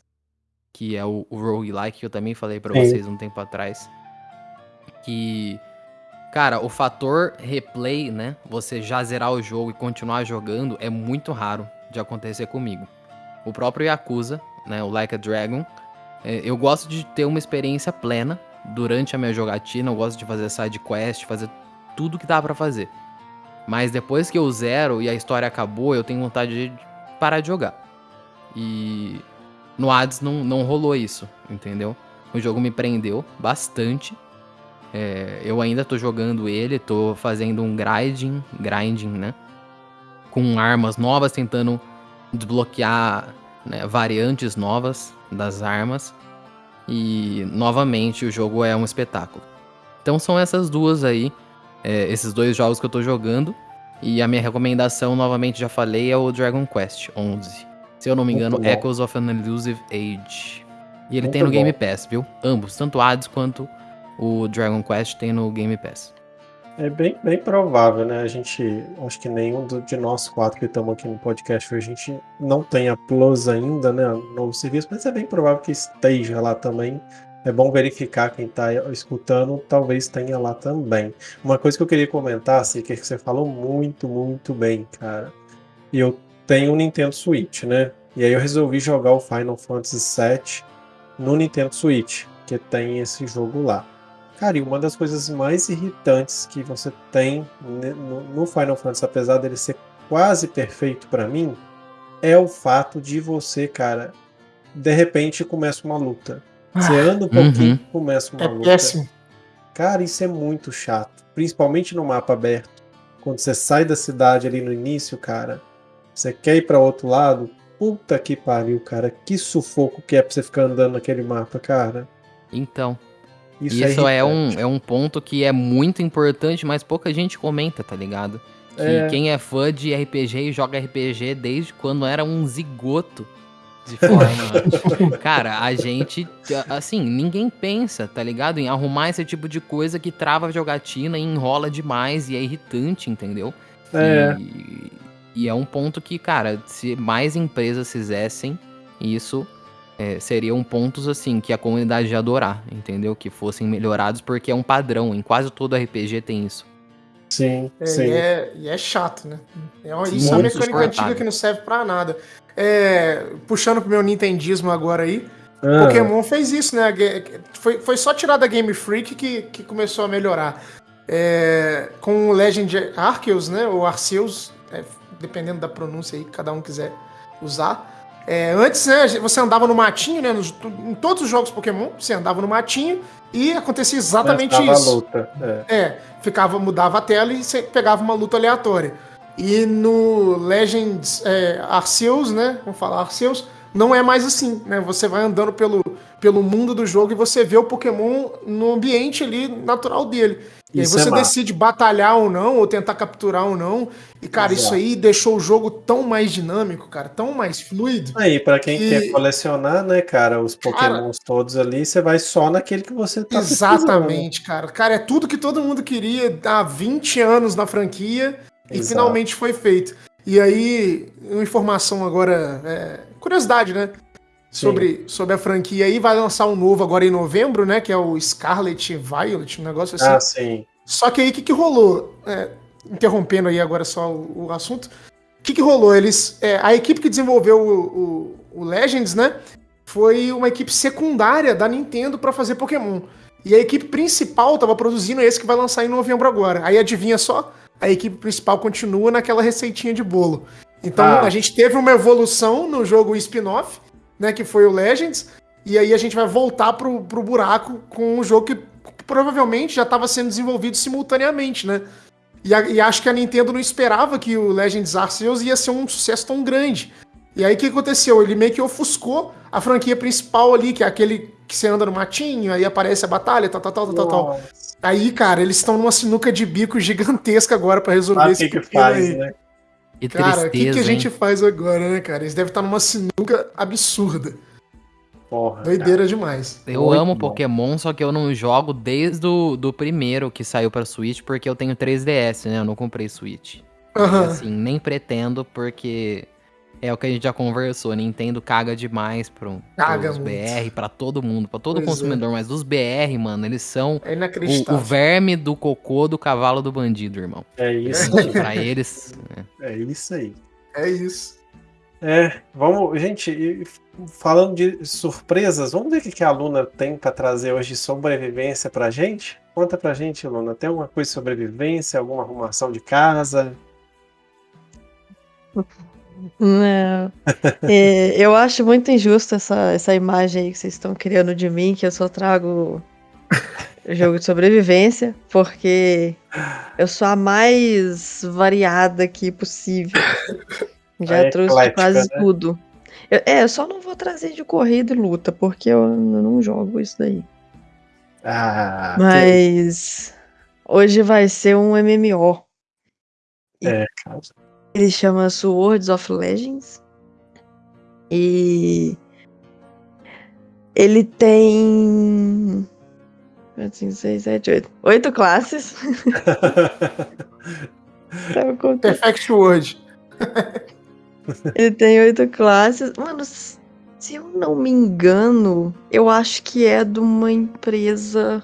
que é o, o roguelike que eu também falei para vocês um tempo atrás. Que Cara, o fator replay, né? Você já zerar o jogo e continuar jogando é muito raro de acontecer comigo. O próprio Yakuza, né? O Like a Dragon, é, eu gosto de ter uma experiência plena durante a minha jogatina. Eu gosto de fazer side quest, fazer tudo que dá para fazer. Mas depois que eu zero e a história acabou, eu tenho vontade de parar de jogar. E no Hades não, não rolou isso, entendeu? O jogo me prendeu bastante é, eu ainda tô jogando ele, tô fazendo um grinding, grinding, né? Com armas novas, tentando desbloquear né, variantes novas das armas. E novamente o jogo é um espetáculo. Então são essas duas aí, é, esses dois jogos que eu tô jogando. E a minha recomendação, novamente já falei, é o Dragon Quest 11. Se eu não me engano, Echoes of an Elusive Age. E ele Muito tem no bom. Game Pass, viu? Ambos, tanto Hades quanto o Dragon Quest tem no Game Pass. É bem, bem provável, né? A gente, acho que nenhum do, de nós quatro que estamos aqui no podcast, a gente não tem a Plus ainda, né? Novo serviço, mas é bem provável que esteja lá também. É bom verificar quem está escutando, talvez tenha lá também. Uma coisa que eu queria comentar, que, é que você falou muito, muito bem, cara. E eu tenho um Nintendo Switch, né? E aí eu resolvi jogar o Final Fantasy VII no Nintendo Switch, que tem esse jogo lá. Cara, e uma das coisas mais irritantes que você tem no Final Fantasy, apesar dele ser quase perfeito para mim, é o fato de você, cara, de repente começa uma luta. Você ah, anda um pouquinho, uhum. começa uma é luta. Péssimo. Cara, isso é muito chato, principalmente no mapa aberto. Quando você sai da cidade ali no início, cara, você quer ir para outro lado, puta que pariu, cara, que sufoco que é pra você ficar andando naquele mapa, cara. Então, isso, Isso é, é, um, é um ponto que é muito importante, mas pouca gente comenta, tá ligado? Que é. quem é fã de RPG e joga RPG desde quando era um zigoto de [LAUGHS] forma. Cara, a gente. Assim, ninguém pensa, tá ligado? Em arrumar esse tipo de coisa que trava a jogatina e enrola demais e é irritante, entendeu? É. E, e é um ponto que, cara, se mais empresas fizessem isso, é, seriam pontos assim que a comunidade ia adorar, entendeu? Que fossem melhorados, porque é um padrão. Em quase todo RPG tem isso. Sim, É, sim. E, é, e é chato, né? É uma, isso é uma mecânica suportável. antiga que não serve pra nada. É, puxando pro meu nintendismo agora aí, Ah, Pokémon fez isso, né? Foi, foi só tirar da Game Freak que, que começou a melhorar. É, com o Legend Arceus, né? Ou Arceus, é, dependendo da pronúncia aí que cada um quiser usar. É, antes, né, você andava no matinho, né? nos- em todos os jogos Pokémon, você andava no matinho e acontecia exatamente isso. a luta. É. É, ficava, mudava a tela e você pegava uma luta aleatória. E no Legends é, Arceus, né? Vamos falar Arceus, não é mais assim, né? Você vai andando pelo, pelo mundo do jogo e você vê o Pokémon no ambiente ali natural dele. E aí Isso você é decide batalhar ou não, ou tentar capturar ou não. E, cara, isso Exato. aí deixou o jogo tão mais dinâmico, cara, tão mais fluido. Aí, pra quem E- quer colecionar, né, cara, os pokémons todos ali, você vai só naquele que você tá precisando. Exatamente, cara. Cara, é tudo que todo mundo queria há 20 anos na franquia e Exato. finalmente foi feito. E aí, uma informação agora, é, curiosidade, né? Sim. Sobre, sobre a franquia aí, vai lançar um novo agora em novembro, né? Que é o Scarlet Violet, um negócio assim. Ah, sim. Só que aí o que, que rolou? É, interrompendo aí agora só o, o assunto. O que, que rolou? Eles. é, a equipe que desenvolveu o, o- o Legends, né? Foi uma equipe secundária da Nintendo pra fazer Pokémon. E a equipe principal tava produzindo esse que vai lançar em novembro agora. Aí adivinha só? A equipe principal continua naquela receitinha de bolo. Então Ah. a gente teve uma evolução no jogo spin-off, né? Que foi o Legends. E aí a gente vai voltar pro, pro buraco com um jogo que provavelmente já estava sendo desenvolvido simultaneamente, né? E, a- e acho que a Nintendo não esperava que o Legends Arceus ia ser um sucesso tão grande. E aí o que aconteceu? Ele meio que ofuscou a franquia principal ali, que é aquele que você anda no matinho, aí aparece a batalha, tal, tal, tal, tal, tal. Aí, cara, eles estão numa sinuca de bico gigantesca agora pra resolver esse que, que faz, aí. né? Que Cara, o que, que a gente hein? faz agora, né, cara? Eles devem estar numa sinuca absurda. Porra. Doideira demais. Eu Muito amo bom. Pokémon, só que eu não jogo desde o do primeiro que saiu pra Switch, porque eu tenho 3DS, né? Eu não comprei Switch. E, assim, nem pretendo, porque é o que a gente já conversou. Nintendo caga demais pro, Caga pros muito. BR, pra todo mundo, pra todo Pois é. consumidor. Mas dos BR, mano, eles são É o, o verme do cocô do cavalo do bandido, irmão. É isso. Pra eles. é. É isso aí. É isso. É, vamos, gente, falando de surpresas, vamos ver o que que a Luna tem pra trazer hoje de sobrevivência pra gente? Conta pra gente, Luna, tem alguma coisa de sobrevivência, alguma arrumação de casa? Não. É, eu acho muito injusta essa, essa imagem aí que vocês estão criando de mim, que eu só trago jogo de sobrevivência, porque eu sou a mais variada aqui possível. [LAUGHS] Já A trouxe eclética, quase né? tudo. Eu- é, eu só não vou trazer de corrida e luta, porque eu não jogo isso daí. Ah, Mas hoje vai ser um MMO. é, cara. Ele chama Swords of Legends. E ele tem. 5, 6, 7, 8. Oito classes. [LAUGHS] Tava contando. Perfect Word. [LAUGHS] Ele tem oito classes. Mano, se eu não me engano, eu acho que é de uma empresa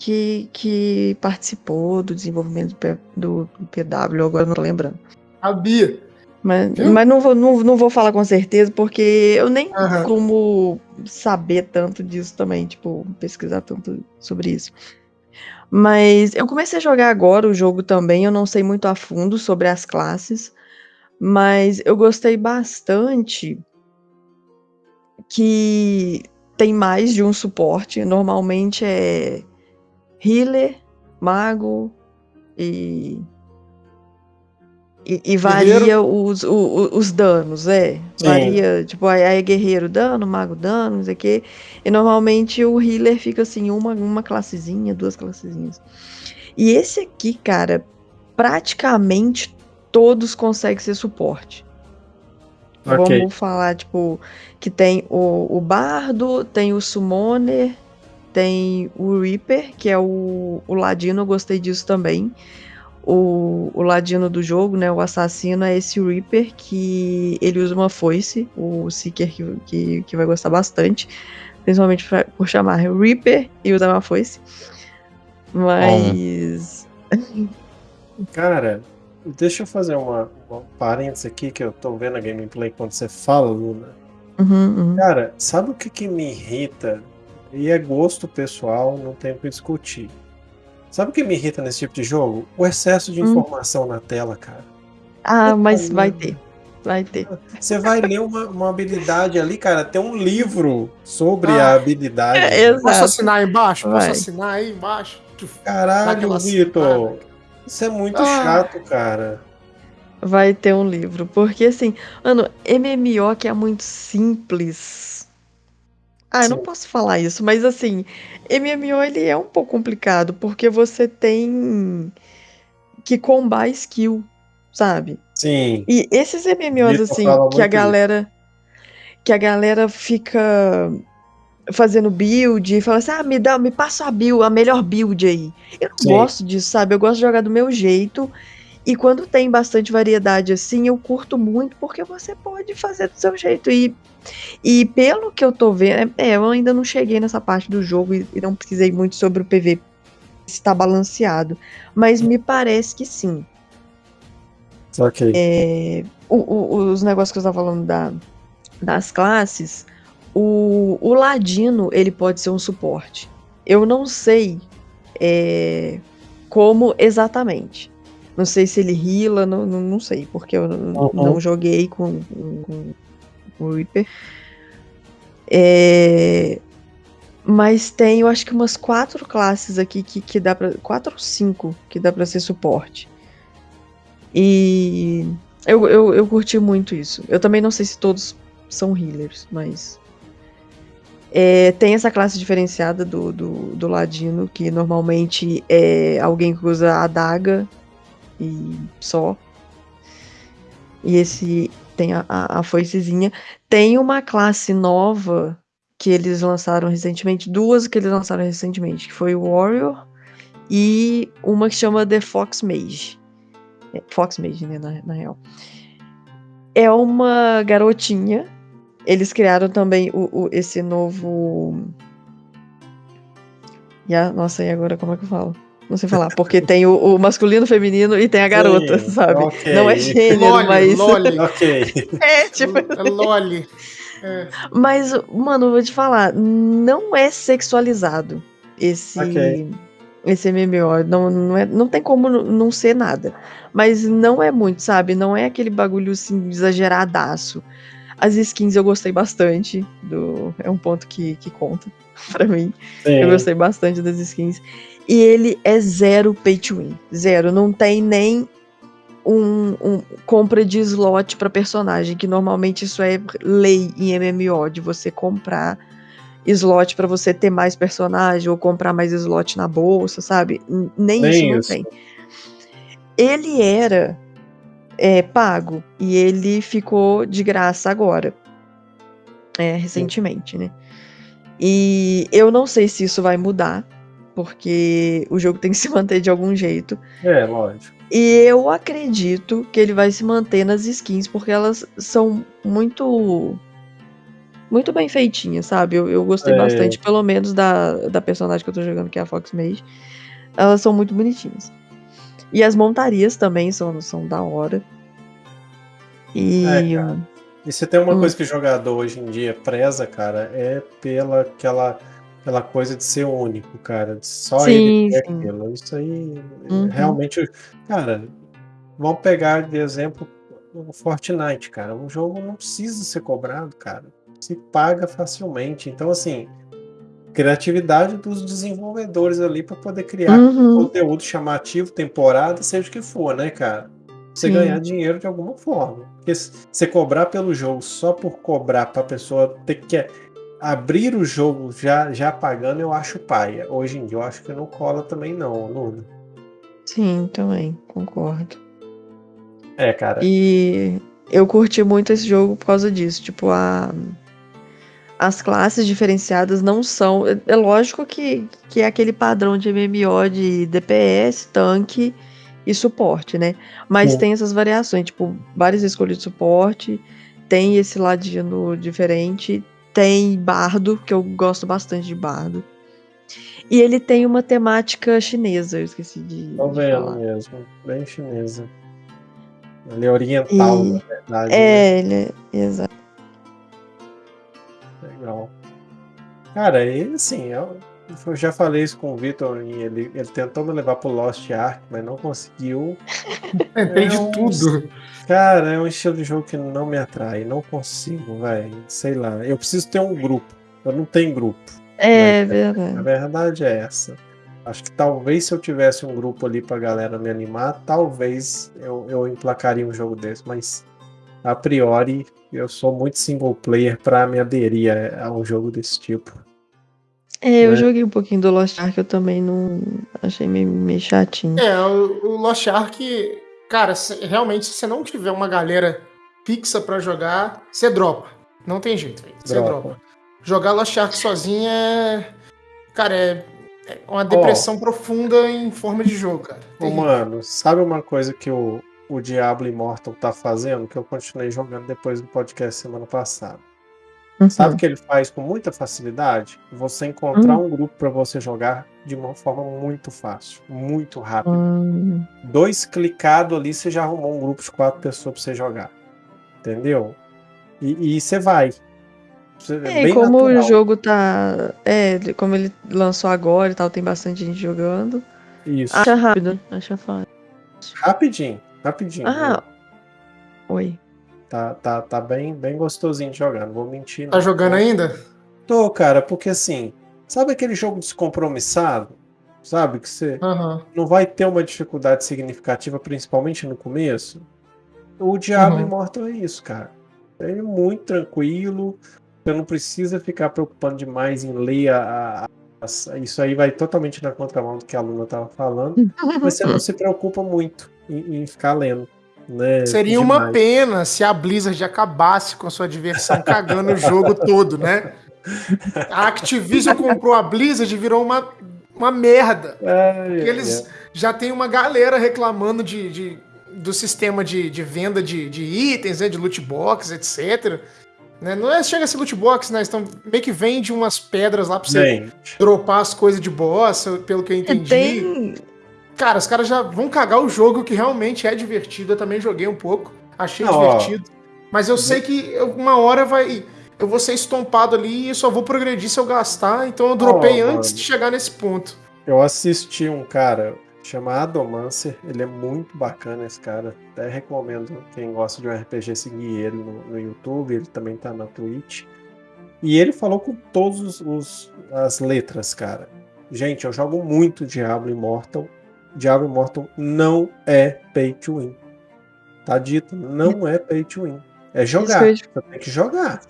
que, que participou do desenvolvimento do, do, PW, agora não tô lembrando. Sabia. Mas, Viu? mas não, vou, não, não vou falar com certeza, porque eu nem Aham. como saber tanto disso também, tipo, pesquisar tanto sobre isso. Mas eu comecei a jogar agora o jogo também, eu não sei muito a fundo sobre as classes, mas eu gostei bastante que tem mais de um suporte. Normalmente é healer, mago e. E, e varia os, o- o- os danos, é. Sim. Varia, tipo, aí é guerreiro dano, mago dano, não sei o quê. E normalmente o healer fica assim, uma, uma classezinha, duas classezinhas. E esse aqui, cara, praticamente todos conseguem ser suporte. Ok. Vamos falar, tipo, que tem o, o Bardo, tem o Summoner, tem o Reaper, que é o, o Ladino, eu gostei disso também. o, o ladino do jogo, né, o assassino, é esse Reaper, que ele usa uma foice, o Seeker que, que, que vai gostar bastante, principalmente pra, por chamar Reaper e usar uma foice. Mas. [LAUGHS] Cara, deixa eu fazer uma, uma parênteses aqui que eu tô vendo a gameplay quando você fala, Luna. Uhum, uhum. Cara, sabe o que, que me irrita? E é gosto pessoal, não tem o que discutir. Sabe o que me irrita nesse tipo de jogo? O excesso de Hum. informação na tela, cara. Ah, Puta mas vai ter. Vai ter. Você vai ler uma, uma habilidade ali, cara, tem um livro sobre Ah, a habilidade. é. Posso assinar aí embaixo? Posso Vai. assinar aí embaixo? Caralho, Vitor. Isso é muito Ah. chato, cara. Vai ter um livro. Porque, assim, mano, MMO que é muito simples. Ah, eu não Sim. posso falar isso, mas assim, MMO ele é um pouco complicado, porque você tem que combar skill, sabe? Sim. E esses MMOs, assim, que a galera. Que a galera fica fazendo build e fala assim: ah, me dá, me passa a build, a melhor build aí. Eu não Sim. gosto disso, sabe? Eu gosto de jogar do meu jeito. E quando tem bastante variedade assim, eu curto muito porque você pode fazer do seu jeito. E, e pelo que eu tô vendo, é, eu ainda não cheguei nessa parte do jogo e, e não pesquisei muito sobre o PV se está balanceado. Mas me parece que sim. Ok. É, o- o- os negócios que eu estava falando da, das classes, o, o ladino ele pode ser um suporte. Eu não sei é, como exatamente. Não sei se ele heala, não, não, não sei, porque eu não, Uhum. não joguei com, com, com o Reaper. É, mas tem, eu acho que umas quatro classes aqui que, que dá pra. Quatro ou cinco que dá pra ser suporte. E eu, eu, eu curti muito isso. Eu também não sei se todos são healers, mas. é, tem essa classe diferenciada do, do, do Ladino, que normalmente é alguém que usa a adaga e só. E esse tem a, a, a foicezinha. Tem uma classe nova que eles lançaram recentemente, duas que eles lançaram recentemente, que foi o Warrior e uma que chama The Fox Mage. É, Fox Mage, né, na, na real. É uma garotinha. Eles criaram também o, o- esse novo. E a- nossa, e agora como é que eu falo? Não sei falar, porque tem o, o masculino, o feminino e tem a garota, Sim, sabe? ok. Não é gênero, Loli, mas. Loli. [LAUGHS] Ok. É, tipo. É Loli. É. Mas, mano, eu vou te falar, não é sexualizado esse Ok. esse MMO. Não, não, é, não tem como não ser nada. Mas não é muito, sabe? Não é aquele bagulho assim exageradaço. As skins eu gostei bastante. Do, é um ponto que, que conta [LAUGHS] pra mim. Sim. Eu gostei bastante das skins. E ele é zero pay to win. Zero. Não tem nem um, um compra de slot pra personagem, que normalmente isso é lei em MMO, de você comprar slot pra você ter mais personagem ou comprar mais slot na bolsa, sabe? Nem, Nem isso não isso. tem. Ele era é, pago e ele ficou de graça agora. É, recentemente, né? E eu não sei se isso vai mudar, porque o jogo tem que se manter de algum jeito. É, lógico. E eu acredito que ele vai se manter nas skins, porque elas são muito. Muito bem feitinhas, sabe? Eu, eu gostei É. bastante, pelo menos da, da personagem que eu tô jogando, que é a Fox Mage. Elas são muito bonitinhas. E as montarias também são, são da hora. E. É. E se tem uma Hum. coisa que o jogador hoje em dia preza, cara, é pela aquela, aquela coisa de ser único, cara. de Só Sim, ele ter sim. aquilo. Isso aí Uhum. realmente. Cara, vamos pegar de exemplo o Fortnite, cara. Um jogo não precisa ser cobrado, cara. Se paga facilmente. Então, assim, criatividade dos desenvolvedores ali para poder criar Uhum. conteúdo chamativo, temporada, seja o que for, né, cara? Você Sim. ganhar dinheiro de alguma forma. Porque se você cobrar pelo jogo só por cobrar pra pessoa ter que abrir o jogo já, já pagando, eu acho paia. Hoje em dia eu acho que não cola também não, Luna. Sim, também, concordo. É, cara. E eu curti muito esse jogo por causa disso. Tipo, a, as classes diferenciadas não são. É, é lógico que, que é aquele padrão de MMO de DPS, tanque e suporte, né? Mas Sim. tem essas variações, tipo, várias escolhas de suporte, tem esse ladino diferente, tem bardo, que eu gosto bastante de bardo. E ele tem uma temática chinesa, eu esqueci de, falar. mesmo. Bem chinesa. Ele é oriental, E- na verdade. né? É, ele é, exato. Legal. Cara, e assim, eu, eu já falei isso com o Vitor, e ele, ele tentou me levar pro Lost Ark, mas não conseguiu. [LAUGHS] Tem de É um- tudo. Cara, é um estilo de jogo que não me atrai, não consigo, velho. Sei lá, eu preciso ter um grupo. Eu não tenho grupo. É A verdade. verdade é essa. Acho que talvez se eu tivesse um grupo ali pra galera me animar, talvez eu, eu emplacaria um jogo desse, mas a priori eu sou muito single player pra me aderir a, a um jogo desse tipo. É, eu né? joguei um pouquinho do Lost Ark, eu também não achei meio, meio chatinho. É, o, o Lost Ark, cara, se- realmente, se você não tiver uma galera fixa pra jogar, você dropa. Não tem jeito, velho. Você Dropa. dropa. Jogar Lost Ark sozinho é. Cara, é, é uma depressão profunda em forma de jogo, cara. Ô, Terrível. mano, sabe uma coisa que o, o Diablo Immortal tá fazendo, que eu continuei jogando depois do podcast semana passada? Uhum. Sabe o que ele faz com muita facilidade? Você encontrar um grupo pra você jogar de uma forma muito fácil, muito rápido. Hum, Dois clicados ali, você já arrumou um grupo de quatro pessoas pra você jogar. Entendeu? E, e você vai. É, bem como natural. o jogo tá. É, como ele lançou agora e tal, tem bastante gente jogando. Isso. Acha rápido, acha fácil. Rapidinho, rapidinho. Ah, oi. Tá, tá, tá bem, bem gostosinho de jogar, não vou mentir. Tá não. jogando ainda? Tô, cara, porque assim, sabe aquele jogo descompromissado? Sabe? Que você Aham. não vai ter uma dificuldade significativa, principalmente no começo. O Diablo Uhum. Immortal é isso, cara. Ele é muito tranquilo. Você não precisa ficar preocupando demais em ler a, a- isso aí vai totalmente na contramão do que a Luna tava falando. mas você não [LAUGHS] se preocupa muito em, em ficar lendo. Né, Seria uma demais. pena se a Blizzard acabasse com a sua diversão cagando o jogo todo, né? A Activision comprou a Blizzard e virou uma, uma merda. É, Porque eles já tem uma galera reclamando de, de- do sistema de, de venda de, de itens, né, de loot box, etc. Né? Não é chega a ser loot box, né? Estão meio que vende umas pedras lá pra você Gente, dropar as coisas de boss, pelo que eu entendi. Tem. Cara, os caras já vão cagar o jogo, que realmente é divertido. Eu também joguei um pouco, achei Não, ó. divertido. Mas eu sei que uma hora vai. Eu vou ser estompado ali e só vou progredir se eu gastar. Então eu dropei Ó, antes mano. de chegar nesse ponto. eu assisti um cara chamado Adomancer, ele é muito bacana esse cara. Até recomendo quem gosta de um RPG seguir ele no, no YouTube, ele também tá na Twitch. E ele falou com todas as letras, cara. Gente, eu jogo muito Diablo Immortal. Diablo Immortal não é pay to win. Tá dito, não é pay to win. É jogar. eu Você tem que jogar.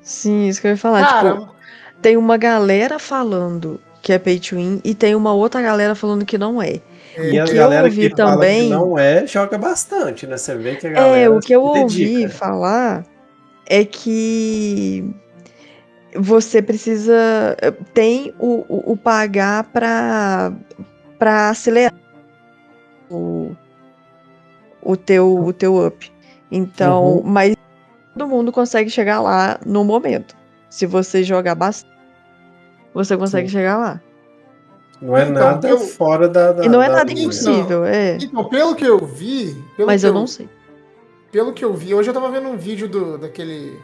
Sim, isso que eu ia falar. Cara, Tipo, tem uma galera falando que é pay to win e tem uma outra galera falando que não é. E a que eu galera ouvi que fala também- que não é, joga bastante, né? Você vê que a galera É, o que eu ouvi dedica. falar é que você precisa. Tem o, o, o pagar pra acelerar o, o, teu, o teu up. Então, Uhum. mas todo mundo consegue chegar lá no momento. Se você jogar bastante, você consegue Sim. chegar lá. Não é Então, nada eu- fora da, da E não é da nada linha. impossível, é. Então, pelo que eu vi. Pelo Mas que eu não sei. Pelo que eu vi, hoje eu tava vendo um vídeo do, daquele.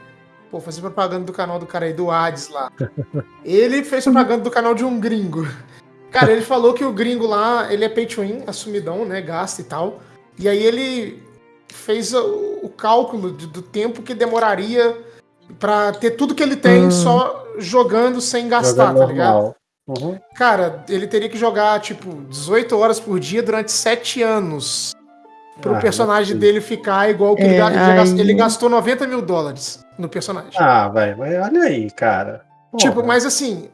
Pô, fazer propaganda do canal do cara aí, do Hades lá. [LAUGHS] Ele fez propaganda do canal de um gringo. Cara, ele falou que o gringo lá, ele é pay to win, assumidão, né? Gasta e tal. E aí ele fez o, o cálculo de- do tempo que demoraria pra ter tudo que ele tem Hum. só jogando sem gastar, Joga tá ligado? Uhum. Cara, ele teria que jogar, tipo, 18 horas por dia durante 7 anos. Pro Ah, personagem é dele ficar igual que ele, É, ele já gas- aí- ele gastou 90 mil dólares no personagem. Ah, velho, mas olha aí, cara. tipo, Porra. mas assim,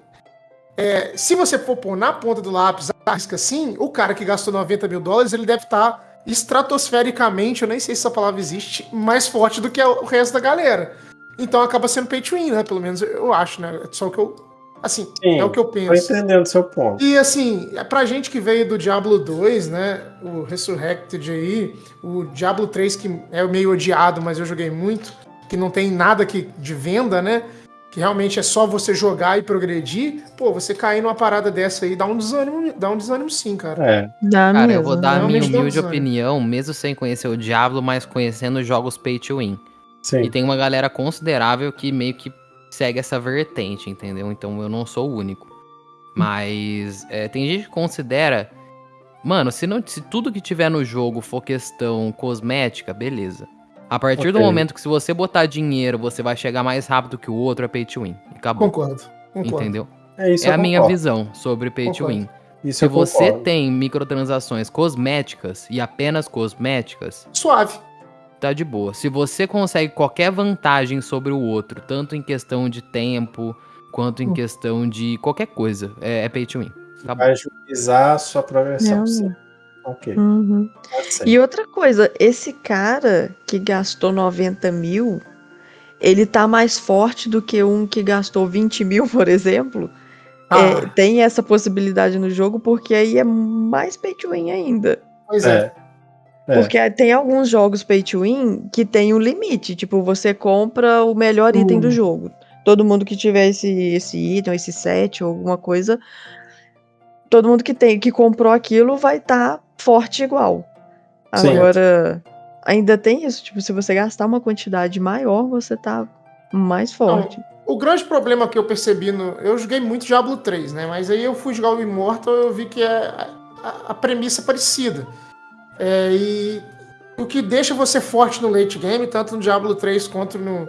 é, se você for pôr na ponta do lápis a risca assim, o cara que gastou 90 mil dólares, ele deve estar estratosfericamente, eu nem sei se essa palavra existe, mais forte do que o resto da galera. Então acaba sendo pay to win, né? Pelo menos eu acho, né? É só o que eu Assim, Sim, é o que eu Tô penso. entendendo seu ponto. E assim, é pra gente que veio do Diablo 2, né? O Resurrected aí, o Diablo 3, que é meio odiado, mas eu joguei muito, que não tem nada que, de venda, né? Que realmente é só você jogar e progredir. Pô, você cair numa parada dessa aí dá um desânimo, dá um desânimo sim, cara. É, Dá Cara, mesmo. eu vou dar a minha um humilde opinião, mesmo sem conhecer o Diablo, mas conhecendo jogos pay to win. sim. E tem uma galera considerável que meio que segue essa vertente, entendeu? Então eu não sou o único. Mas é, tem gente que considera. Mano, se, não, se tudo que tiver no jogo for questão cosmética, beleza. A partir do Ok. momento que se você botar dinheiro, você vai chegar mais rápido que o outro, é pay to win. Acabou. Concordo. Concordo. Entendeu? É isso É a minha visão sobre pay to Concordo. win. Isso Se você concordo. tem microtransações cosméticas e apenas cosméticas, Suave. tá de boa. Se você consegue qualquer vantagem sobre o outro, tanto em questão de tempo, quanto em Hum. questão de qualquer coisa, é, é pay to win. Acabou. Vai agilizar a sua progressão. Realmente. Ok. Uhum. ser. E outra coisa, esse cara que gastou 90 mil, ele tá mais forte do que um que gastou 20 mil, [LAUGHS] por exemplo. Ah, É, tem essa possibilidade no jogo, porque aí é mais pay to win ainda. pois é. É. É. Porque tem alguns jogos pay to win que tem um limite. Tipo, você compra o melhor item do Hum. jogo. Todo mundo que tiver esse, esse item, esse set ou alguma coisa, todo mundo que tem que comprou aquilo vai estar forte igual. Sim. Agora, ainda tem isso. Tipo, se você gastar uma quantidade maior, você tá mais forte. O grande problema que eu percebi no. Eu joguei muito Diablo 3, né? Mas aí eu fui jogar o Immortal eu vi que é a, a premissa é parecida. É, e o que deixa você forte no late game, tanto no Diablo 3 quanto no,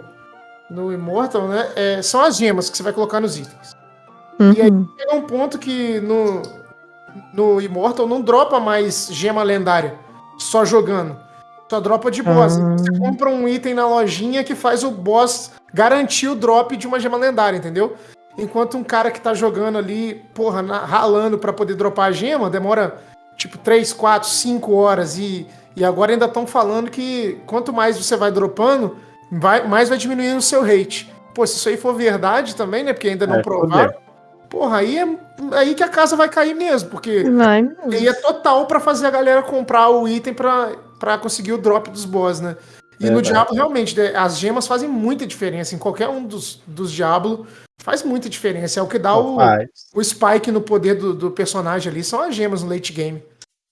no Immortal, né? é, são as gemas que você vai colocar nos itens. E aí- Uhum. Chega um ponto que no, no Immortal não dropa mais gema lendária só jogando. Só dropa de boss. Ah. Você compra um item na lojinha que faz o boss garantir o drop de uma gema lendária, entendeu? Enquanto um cara que tá jogando ali, porra, na- ralando pra poder dropar a gema, demora tipo 3, 4, 5 horas. E, e agora ainda estão falando que quanto mais você vai dropando, vai, mais vai diminuindo o seu rate. Pô, se isso aí for verdade também, né? Porque ainda não É, provaram. Porra, aí é aí que a casa vai cair mesmo, porque Vai mesmo. aí é total pra fazer a galera comprar o item pra pra conseguir o drop dos boss, né? E no Verdade. Diablo, realmente, né, as gemas fazem muita diferença. Em qualquer um dos, dos Diablo, faz muita diferença. É o que dá o, o spike no poder do, do personagem ali, são as gemas no late game.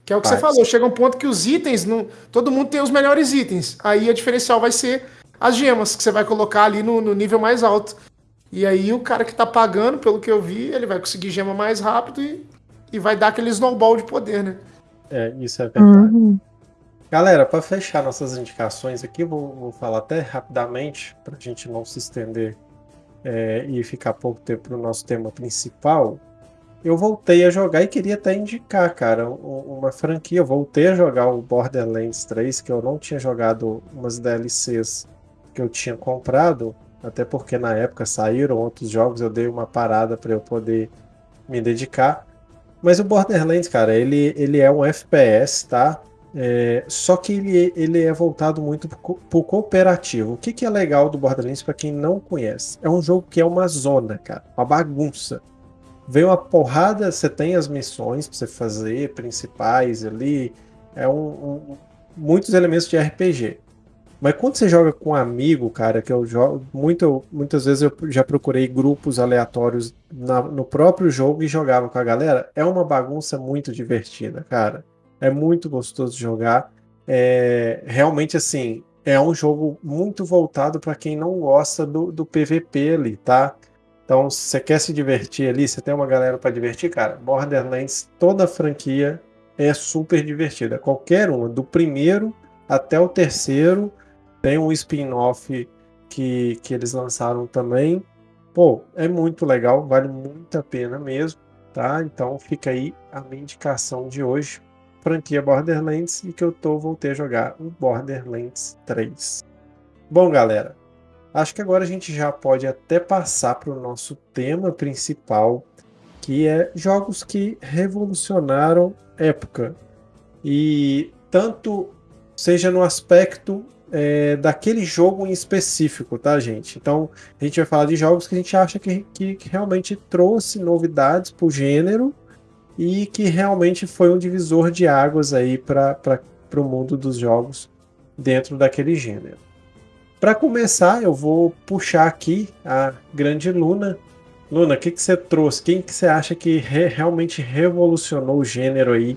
Que é o que você Faz. falou, chega um ponto que os itens, não, todo mundo tem os melhores itens. Aí a diferencial vai ser as gemas, que você vai colocar ali no, no nível mais alto. E aí o cara que tá pagando, pelo que eu vi, ele vai conseguir gema mais rápido e, e vai dar aquele snowball de poder, né? É, isso é verdade. Uhum. Galera, para fechar nossas indicações aqui, vou, vou falar até rapidamente, para a gente não se estender é, e ficar pouco tempo no nosso tema principal. Eu voltei a jogar e queria até indicar, cara, um- uma franquia. Eu voltei a jogar o Borderlands 3, que eu não tinha jogado umas DLCs que eu tinha comprado, até porque na época saíram outros jogos, eu dei uma parada para eu poder me dedicar. Mas o Borderlands, cara, ele, ele é um FPS, tá? É, só que ele, ele é voltado muito pro, pro cooperativo. O que, que é legal do Borderlands para quem não conhece? É um jogo que é uma zona, cara, uma bagunça. Vem uma porrada, você tem as missões pra você fazer, principais ali, é um, um- muitos elementos de RPG. Mas quando você joga com um amigo, cara, que eu jogo muito, muitas vezes eu já procurei grupos aleatórios na- no próprio jogo e jogava com a galera, é uma bagunça muito divertida, cara. É muito gostoso jogar. É, realmente, assim, é um jogo muito voltado para quem não gosta do, do PVP ali, tá? Então, se você quer se divertir ali, você tem uma galera para divertir, cara. Borderlands, toda a franquia é super divertida. Qualquer uma, do primeiro até o terceiro, tem um spin-off que, que eles lançaram também. Pô, é muito legal, vale muito a pena mesmo, tá? Então fica aí a minha indicação de hoje. Franquia Borderlands e que eu tô, voltei a jogar o Borderlands 3. Bom, galera, acho que agora a gente já pode até passar para o nosso tema principal, que é jogos que revolucionaram época. E tanto seja no aspecto é, daquele jogo em específico, tá, gente? Então, a gente vai falar de jogos que a gente acha que, que, que realmente trouxe novidades pro gênero e que realmente foi um divisor de águas aí para o mundo dos jogos dentro daquele gênero. Para começar, eu vou puxar aqui a grande Luna. Luna, o que, que você trouxe? Quem que você acha que re realmente revolucionou o gênero aí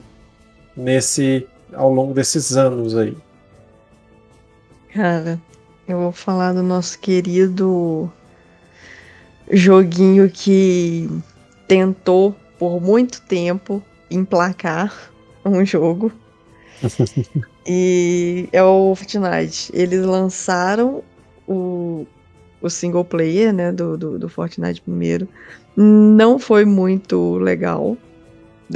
nesse ao longo desses anos aí? Cara, eu vou falar do nosso querido joguinho que tentou por muito tempo emplacar um jogo. [LAUGHS] e é o Fortnite. Eles lançaram o, o single player, né, do, do, do Fortnite primeiro. Não foi muito legal.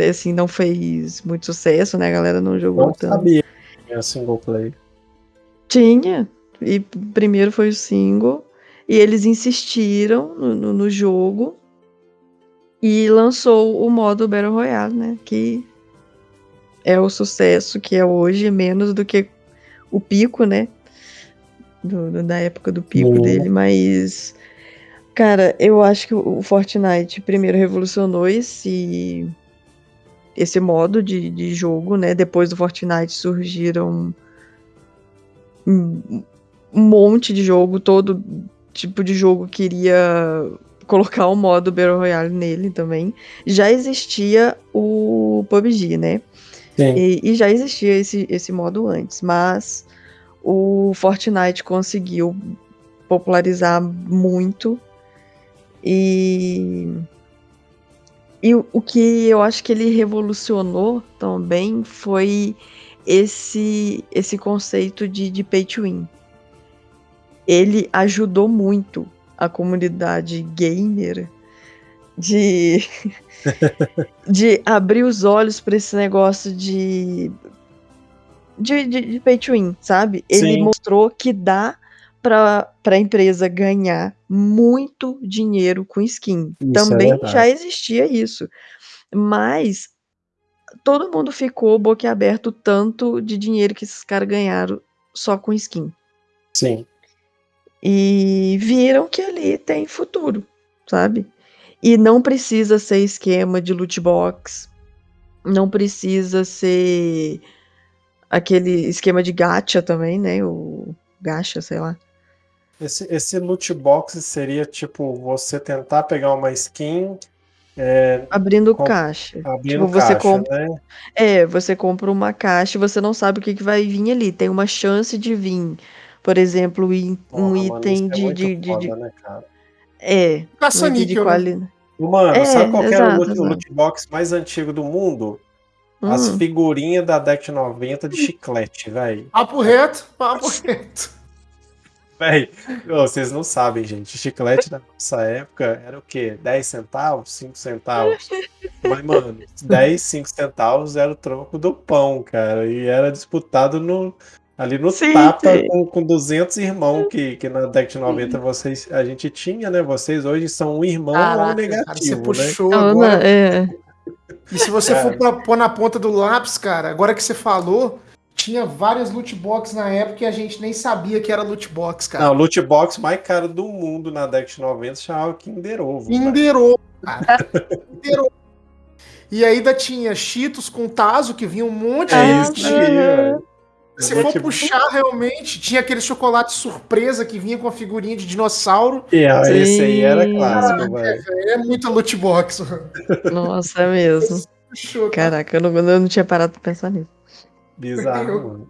Assim, não fez muito sucesso, né? A galera não jogou não tanto. sabia que tinha single player. Tinha. E primeiro foi o single. E eles insistiram no, no, no jogo. E lançou o modo Battle Royale, né? Que é o sucesso que é hoje, menos do que o pico, né? Do, do, da época do pico dele, mas. Cara, eu acho que o Fortnite primeiro revolucionou esse esse modo de, de jogo, né? Depois do Fortnite surgiram um monte de jogo, todo tipo de jogo queria colocar o modo Battle Royale nele também. Já existia o PUBG, né? E, e, já existia esse, esse modo antes, mas o Fortnite conseguiu popularizar muito e e o, o que eu acho que ele revolucionou também foi esse esse conceito de, de pay to win. Ele ajudou muito a comunidade gamer de [LAUGHS] de abrir os olhos para esse negócio de de, de, de pay to win, sabe? Ele Sim. mostrou que dá para a empresa ganhar muito dinheiro com skin. Isso é Também é já existia isso. Mas todo mundo ficou boquiaberto tanto de dinheiro que esses caras ganharam só com skin. Sim. E viram que ali tem futuro, sabe? E não precisa ser esquema de loot box, não precisa ser aquele esquema de gacha também, né? O gacha, sei lá. Esse, esse loot box seria tipo você tentar pegar uma skin é, abrindo com, caixa. Abrindo tipo, você caixa, compra, né? É, você compra uma caixa e você não sabe o que, que vai vir ali. Tem uma chance de vir, por exemplo, um Porra, item mano, é de, de, foda, de, né, cara? É. Caça-níquel. De né? quali... Mano, é, sabe qual era o loot, loot, box mais antigo do mundo? Hum. As figurinhas da década 90 de chiclete, velho. Papo reto, papo reto. Véi, vocês não sabem, gente. Chiclete na nossa época era o quê? 10 centavos? 5 centavos? Mas, mano, 10, 5 centavos era o troco do pão, cara. E era disputado no, ali no sim, tapa sim. Com, com 200 irmãos que, que na década de 90 vocês, a gente tinha, né? Vocês hoje são um irmão Caraca, ou negativo, cara, você né? puxou né? agora. É. E se você cara. for pôr na ponta do lápis, cara, agora que você falou, tinha várias loot box na época e a gente nem sabia que era loot box, cara. Não, loot box mais caro do mundo na década de 90 chamava Kinder Ovo. Kinder Ovo, cara. Kinder Ovo. E ainda tinha Cheetos com Tazo, que vinha um monte é de isso, Se for puxar realmente, tinha aquele chocolate surpresa que vinha com a figurinha de dinossauro. É, esse aí era clássico, velho. É, é muita loot box. Nossa, é mesmo. Caraca, eu não, eu não tinha parado pra pensar nisso. Bizarro, [LAUGHS] mano.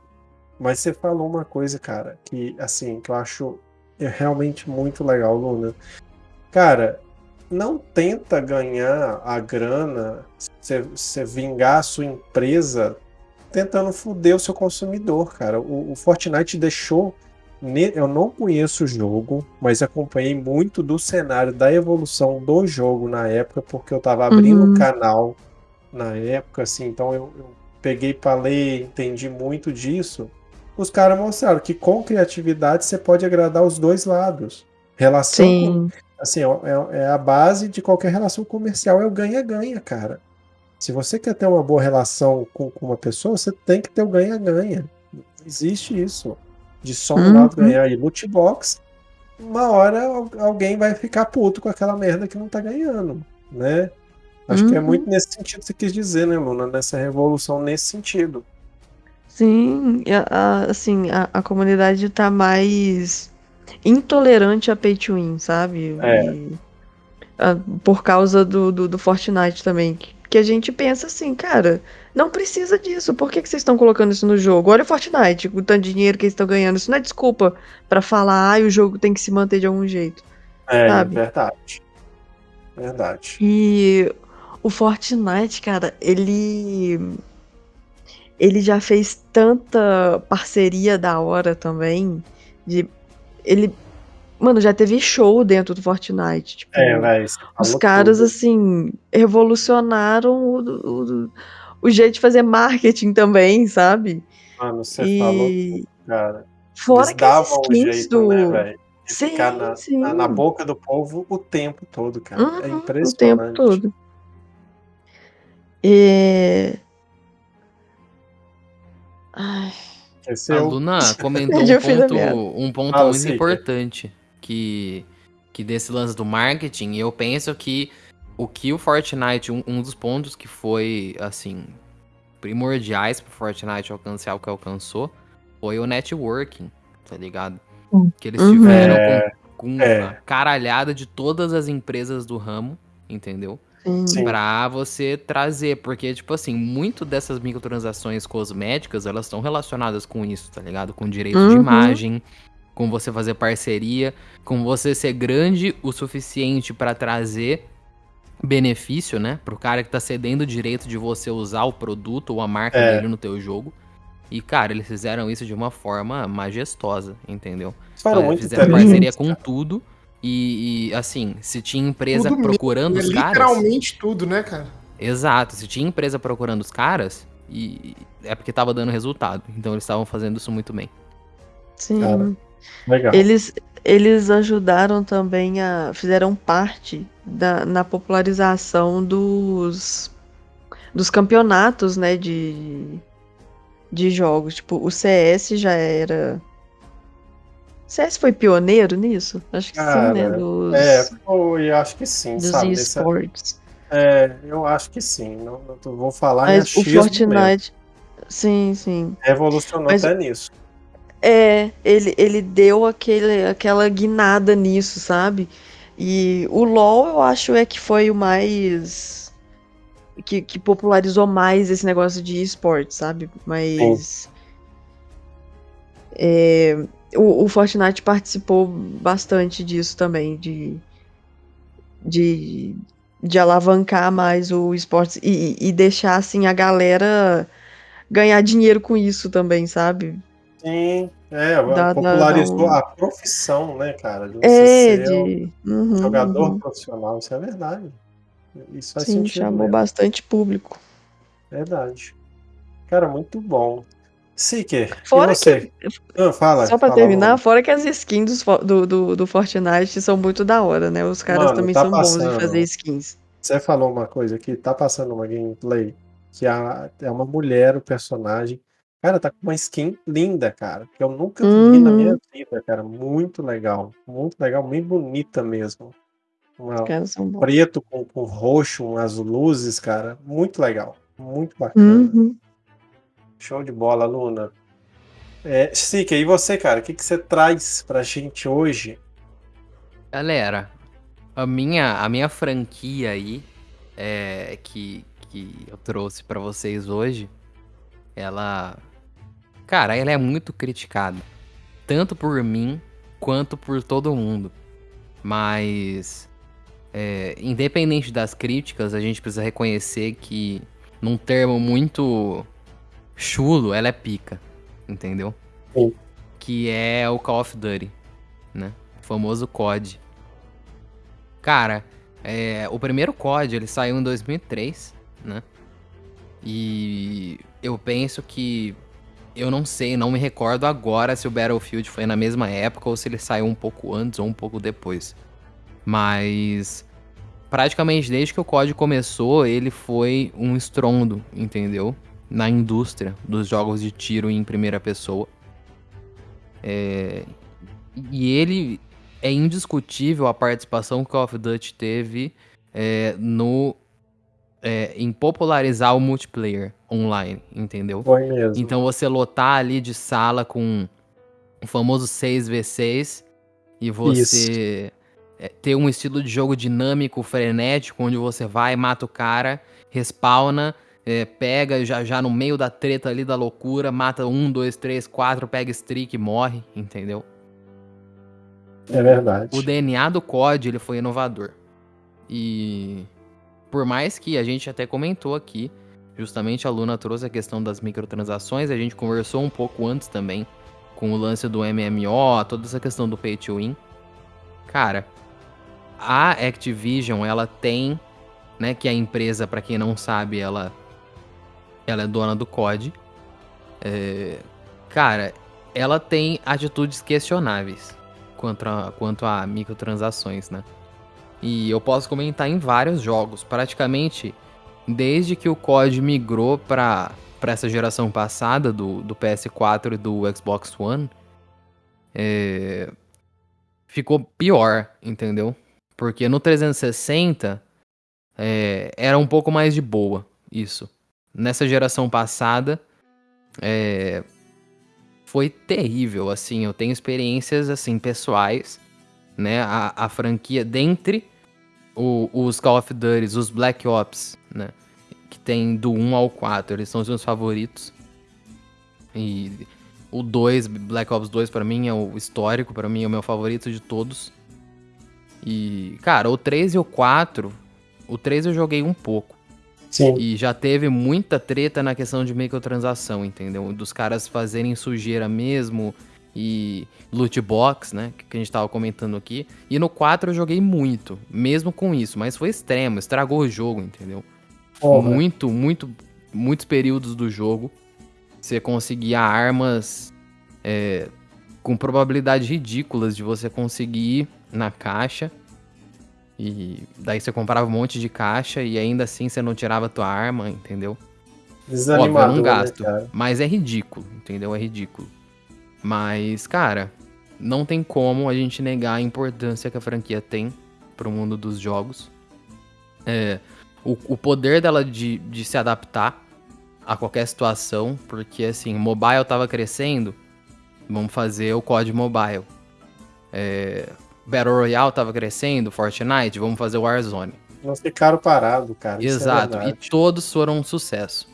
Mas você falou uma coisa, cara, que assim, que eu acho realmente muito legal, Luna. Cara, não tenta ganhar a grana, você vingar a sua empresa tentando foder o seu consumidor, cara. O, o, Fortnite deixou. Eu não conheço o jogo, mas acompanhei muito do cenário da evolução do jogo na época, porque eu tava abrindo o uhum. canal na época, assim, então eu, eu peguei para ler, entendi muito disso. Os caras mostraram que com criatividade você pode agradar os dois lados. Relação, com, assim, é, é, é, a base de qualquer relação comercial, é o ganha-ganha, cara. Se você quer ter uma boa relação com, com uma pessoa, você tem que ter o ganha-ganha. Existe isso. de só um lado Uhum. ganhar e loot box, uma hora al- alguém vai ficar puto com aquela merda que não tá ganhando, né? Acho que é Uhum. muito nesse sentido que você quis dizer, né, Luna? Nessa revolução nesse sentido. Sim, a- a- assim, a, a comunidade tá mais intolerante a pay to win, sabe? É. E, a- por causa do, do, do Fortnite também. Que, que a gente pensa assim, cara, não precisa disso. Por que, que vocês estão colocando isso no jogo? Olha o Fortnite, o tanto de dinheiro que eles estão ganhando. Isso não é desculpa pra falar, ah, o jogo tem que se manter de algum jeito. É, Sabe? verdade. Verdade. E o Fortnite, cara, ele. Ele já fez tanta parceria da hora também. De, ele. Mano, já teve show dentro do Fortnite. Tipo, É, velho. você os falou caras, tudo. assim, revolucionaram o, o, o jeito de fazer marketing também, sabe? Mano, você falou E tudo, cara. fora Eles que davam um jeito, do. né, velho? Sim, ficar na, na, na boca do povo o tempo todo, cara. é Uhum, o impressionante. tempo todo. E... Ai, Esse A é Luna [LAUGHS] comentou um ponto, um ponto Fala, muito importante que, que desse lance do marketing. E eu penso que o que o Fortnite, um, um dos pontos que foi, assim, primordiais pro Fortnite alcançar o que alcançou, foi o networking, tá ligado? Hum. Que eles Uhum. tiveram É, com, com é. a caralhada de todas as empresas do ramo, entendeu? Sim. Pra você trazer, porque, tipo assim, muito dessas microtransações cosméticas, elas estão relacionadas com isso, tá ligado? Com direito de Uhum. imagem, com você fazer parceria, com você ser grande o suficiente pra trazer benefício, né? Pro cara que tá cedendo o direito de você usar o produto ou a marca É. dele no teu jogo. E, cara, eles fizeram isso de uma forma majestosa, entendeu? Foram É, muito fizeram inteligentes, parceria com cara. tudo. E, e, assim, se tinha empresa Tudo mesmo, procurando É os caras. literalmente tudo, né, cara? Exato, se tinha empresa procurando os caras, e e é porque tava dando resultado. Então eles estavam fazendo isso muito bem. Sim. Cara, Legal. Eles, eles ajudaram também a. fizeram parte da, na popularização dos, dos campeonatos, né? De, de jogos. Tipo, o CS já era. CS foi pioneiro nisso? Acho que sim, né? Cara, Dos, É, foi, acho que sim, dos sabe? Esportes. é, eu acho que sim. Não, não vou falar em Mas o achismo mesmo. Fortnite. Sim, sim. Revolucionou Mas- até nisso. É, ele, ele deu aquele, aquela guinada nisso, sabe? E o LoL, eu acho, é que foi o mais. Que, que popularizou mais esse negócio de esporte, sabe? Mas. é, o, o Fortnite participou bastante disso também, de. De, de alavancar mais o esporte e, e deixar, assim, a galera ganhar dinheiro com isso também, sabe? Sim, é, dá- popularizou dá um- a profissão, né, cara? De você É, ser um de. Uhum, jogador uhum. profissional, isso é verdade. Isso faz Sim, chamou mesmo. bastante público. Verdade. Cara, muito bom. Seeker, Fora e você? Ah, fala, Só pra fala, terminar, Luna. fora que as skins do, do, do Fortnite são muito da hora, né? Os caras Mano, também tá são bons passando. de fazer skins. Você falou uma coisa aqui, tá passando uma gameplay que a- é uma mulher, o personagem. Cara, tá com uma skin linda, cara. Que eu nunca vi na Uhum. minha vida, cara. Muito legal. Muito legal, bem bonita mesmo. Uma- bons. preto com, com roxo, umas luzes, cara. Muito legal. Muito bacana. Uhum. Show de bola, Luna. É, Sica, e você, cara? O que, que você traz pra gente hoje? Galera, a minha, a minha franquia aí, é, que, que eu trouxe pra vocês hoje, ela. Cara, ela é muito criticada. Tanto por mim quanto por todo mundo. Mas. é, independente das críticas, a gente precisa reconhecer que, num termo muito chulo, ela é pica. Entendeu? Sim. Que é o Call of Duty, né? O famoso COD. Cara, é, o primeiro COD ele saiu em 2003, né? E eu penso que eu não sei, não me recordo agora se o Battlefield foi na mesma época ou se ele saiu um pouco antes ou um pouco depois. Mas praticamente desde que o COD começou, ele foi um estrondo, entendeu? Na indústria dos jogos de tiro em primeira pessoa. É, e ele é indiscutível a participação que o Call of Duty teve é, no é, em popularizar o multiplayer online, entendeu? Foi mesmo. Então você lotar ali de sala com o famoso 6v6 e você é, ter um estilo de jogo dinâmico, frenético, onde você vai, mata o cara, respawna, é, pega já, já no meio da treta ali da loucura, mata um, dois, três, quatro, pega streak e morre, entendeu? É verdade. O DNA do COD ele foi inovador. E por mais que a gente até comentou aqui, justamente a Luna trouxe a questão das microtransações, a gente conversou um pouco antes também com o lance do MMO, toda essa questão do pay to win. Cara, a Activision, ela tem, né, que a empresa, para quem não sabe, ela ela é dona do COD. É, cara, ela tem atitudes questionáveis quanto a, quanto a microtransações, né? E eu posso comentar em vários jogos, praticamente desde que o COD migrou para essa geração passada do, do PS4 e do Xbox One, é, ficou pior, entendeu? Porque no 360 é, era um pouco mais de boa isso. Nessa geração passada é, foi terrível, assim. Eu tenho experiências assim pessoais, né? A, a franquia dentre o, os Call of Duty, os Black Ops, né? Que tem do 1 ao 4, eles são os meus favoritos. E o 2, Black Ops 2 para mim é o histórico, para mim é o meu favorito de todos. E, cara, o 3 e o 4, o 3 eu joguei um pouco. Sim. E já teve muita treta na questão de microtransação, entendeu? Dos caras fazerem sujeira mesmo e loot box, né? Que a gente tava comentando aqui. E no 4 eu joguei muito, mesmo com isso, mas foi extremo, estragou o jogo, entendeu? Porra. Muito, muito, muitos períodos do jogo você conseguia armas é, com probabilidades ridículas de você conseguir na caixa. E daí você comprava um monte de caixa e ainda assim você não tirava a tua arma, entendeu? Óbvio, é Desanimador, um gasto. né, mas é ridículo, entendeu? É ridículo. Mas, cara, não tem como a gente negar a importância que a franquia tem pro mundo dos jogos. É, o, o poder dela de, de se adaptar a qualquer situação, porque assim, o mobile tava crescendo, vamos fazer o COD Mobile. É, Battle Royale tava crescendo, Fortnite, vamos fazer o Warzone. Não ficaram parados, cara. é Exato, e verdade. todos foram um sucesso.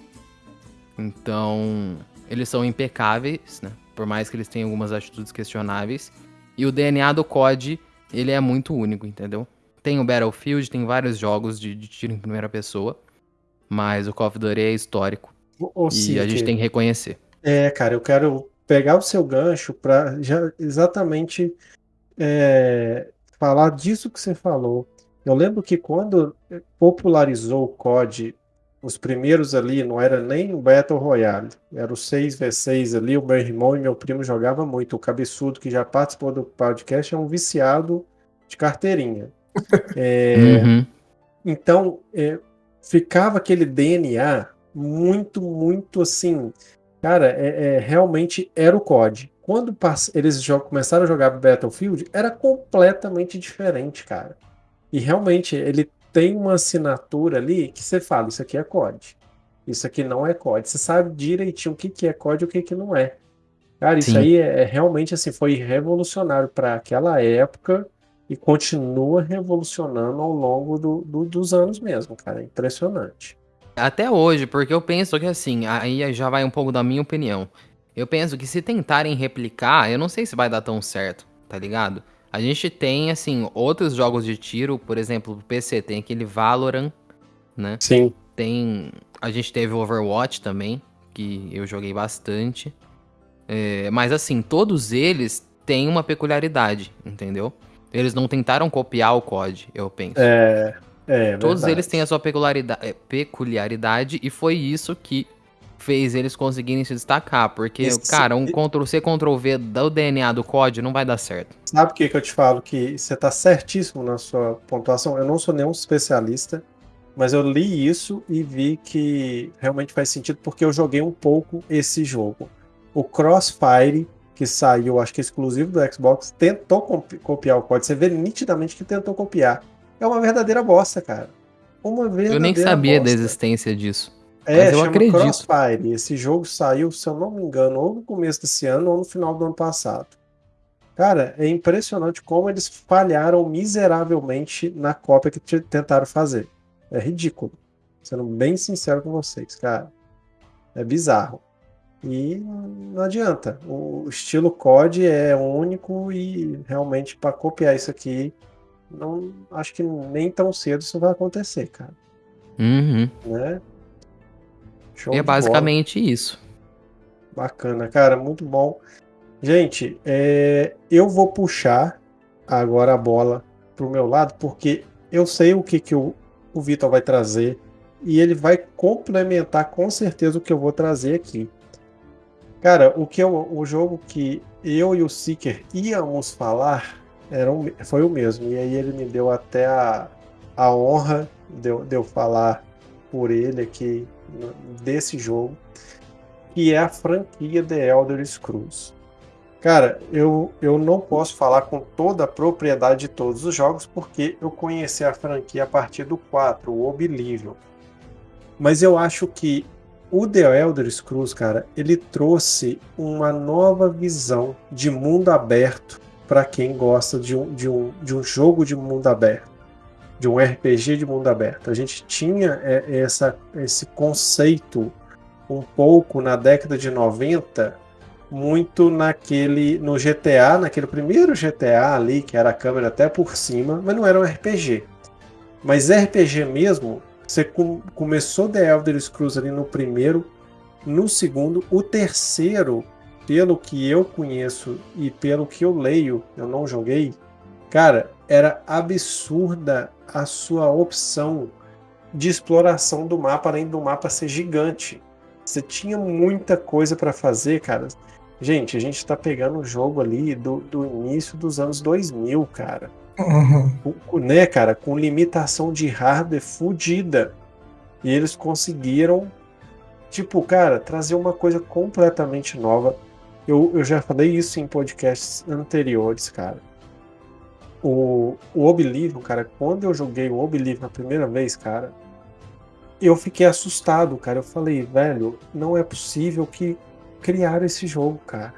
Então, eles são impecáveis, né? Por mais que eles tenham algumas atitudes questionáveis. E o DNA do COD, ele é muito único, entendeu? Tem o Battlefield, tem vários jogos de, de tiro em primeira pessoa. Mas o Call of Duty é histórico. E a gente tem que reconhecer. É, cara, eu quero pegar o seu gancho para já exatamente é, falar disso que você falou. Eu lembro que quando popularizou o COD, os primeiros ali não era nem o Battle Royale, era o 6v6 ali, o meu irmão e meu primo jogavam muito. O cabeçudo que já participou do podcast é um viciado de carteirinha. [LAUGHS] É, Uhum. então, é, ficava aquele DNA muito, muito assim. Cara, é, é, realmente era o COD. Quando eles começaram a jogar Battlefield, era completamente diferente, cara. E realmente ele tem uma assinatura ali que você fala: Isso aqui é COD. Isso aqui não é COD. Você sabe direitinho o que, que é COD e o que, que não é. Cara, isso Sim. aí é, é realmente assim, foi revolucionário para aquela época e continua revolucionando ao longo do- do- dos anos mesmo, cara. É impressionante. Até hoje, porque eu penso que assim, aí já vai um pouco da minha opinião. Eu penso que se tentarem replicar, eu não sei se vai dar tão certo, tá ligado? A gente tem, assim, outros jogos de tiro, por exemplo, o PC tem aquele Valorant, né? Sim. Tem. A gente teve o Overwatch também, que eu joguei bastante. É, mas assim, todos eles têm uma peculiaridade, entendeu? Eles não tentaram copiar o COD, eu penso. É, é Todos verdade. eles têm a sua peculiaridade, é, peculiaridade e foi isso que fez eles conseguirem se destacar. Porque, Esse- cara, um Ctrl-C, Ctrl-V do DNA do COD não vai dar certo. Sabe o que, que eu te falo? Que você está certíssimo na sua pontuação. Eu não sou nenhum especialista, mas eu li isso e vi que realmente faz sentido porque eu joguei um pouco esse jogo. O Crossfire, que saiu, acho que exclusivo do Xbox, tentou copiar o código. Você vê nitidamente que tentou copiar. É uma verdadeira bosta, cara. Uma verdadeira Eu nem sabia bosta. da existência disso. É, Mas eu acredito. Crossfire. Esse jogo saiu, se eu não me engano, ou no começo desse ano ou no final do ano passado. Cara, é impressionante como eles falharam miseravelmente na cópia que tentaram fazer. É ridículo. Sendo bem sincero com vocês, cara. É bizarro. E não adianta. O estilo COD é único e realmente para copiar isso aqui, não acho que nem tão cedo isso vai acontecer, cara. Uhum. Né? Show e é basicamente bola. isso. Bacana, cara, muito bom. Gente, é, eu vou puxar agora a bola pro meu lado, porque eu sei o que, que o, o Vitor vai trazer e ele vai complementar com certeza o que eu vou trazer aqui. Cara, o que eu, o jogo que eu e o Seeker íamos falar era um, foi o mesmo. E aí ele me deu até a, a honra de de eu falar por ele aqui desse jogo, que é a franquia The Elder Scrolls. Cara, eu, eu não posso falar com toda a propriedade de todos os jogos, porque eu conheci a franquia a partir do 4, o Oblivion. Mas eu acho que o The Elder Scrolls, cara, ele trouxe uma nova visão de mundo aberto para quem gosta de um, de, um, de um jogo de mundo aberto, de um RPG de mundo aberto. A gente tinha é, essa, esse conceito um pouco na década de 90 muito naquele no GTA, naquele primeiro GTA ali, que era a câmera até por cima, mas não era um RPG. Mas RPG mesmo, você com, começou The Elder Scrolls ali no primeiro, no segundo, o terceiro, pelo que eu conheço e pelo que eu leio, eu não joguei, cara, era absurda a sua opção de exploração do mapa, além do mapa ser gigante. Você tinha muita coisa para fazer, cara. Gente, a gente tá pegando um jogo ali do, do início dos anos 2000, cara. Uhum. Com, né, cara, com limitação de hardware fodida. E eles conseguiram, tipo, cara, trazer uma coisa completamente nova. Eu, eu já falei isso em podcasts anteriores, cara. O, o Oblivion, cara, quando eu joguei o Oblivion a primeira vez, cara, eu fiquei assustado, cara. Eu falei, velho, não é possível que criaram esse jogo, cara.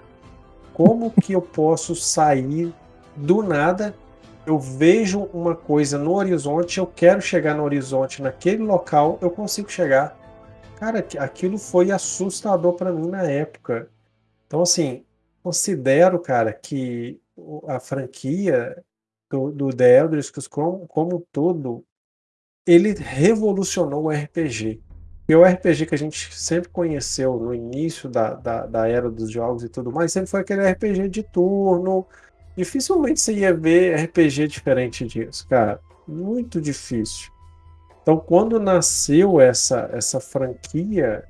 Como que eu posso sair do nada? Eu vejo uma coisa no horizonte, eu quero chegar no horizonte naquele local, eu consigo chegar. Cara, aquilo foi assustador para mim na época. Então, assim, considero, cara, que a franquia do, The Elder Scrolls como, como todo, ele revolucionou o RPG. E o RPG que a gente sempre conheceu no início da, da, da, era dos jogos e tudo mais, sempre foi aquele RPG de turno. Dificilmente você ia ver RPG diferente disso, cara. Muito difícil. Então, quando nasceu essa, essa franquia,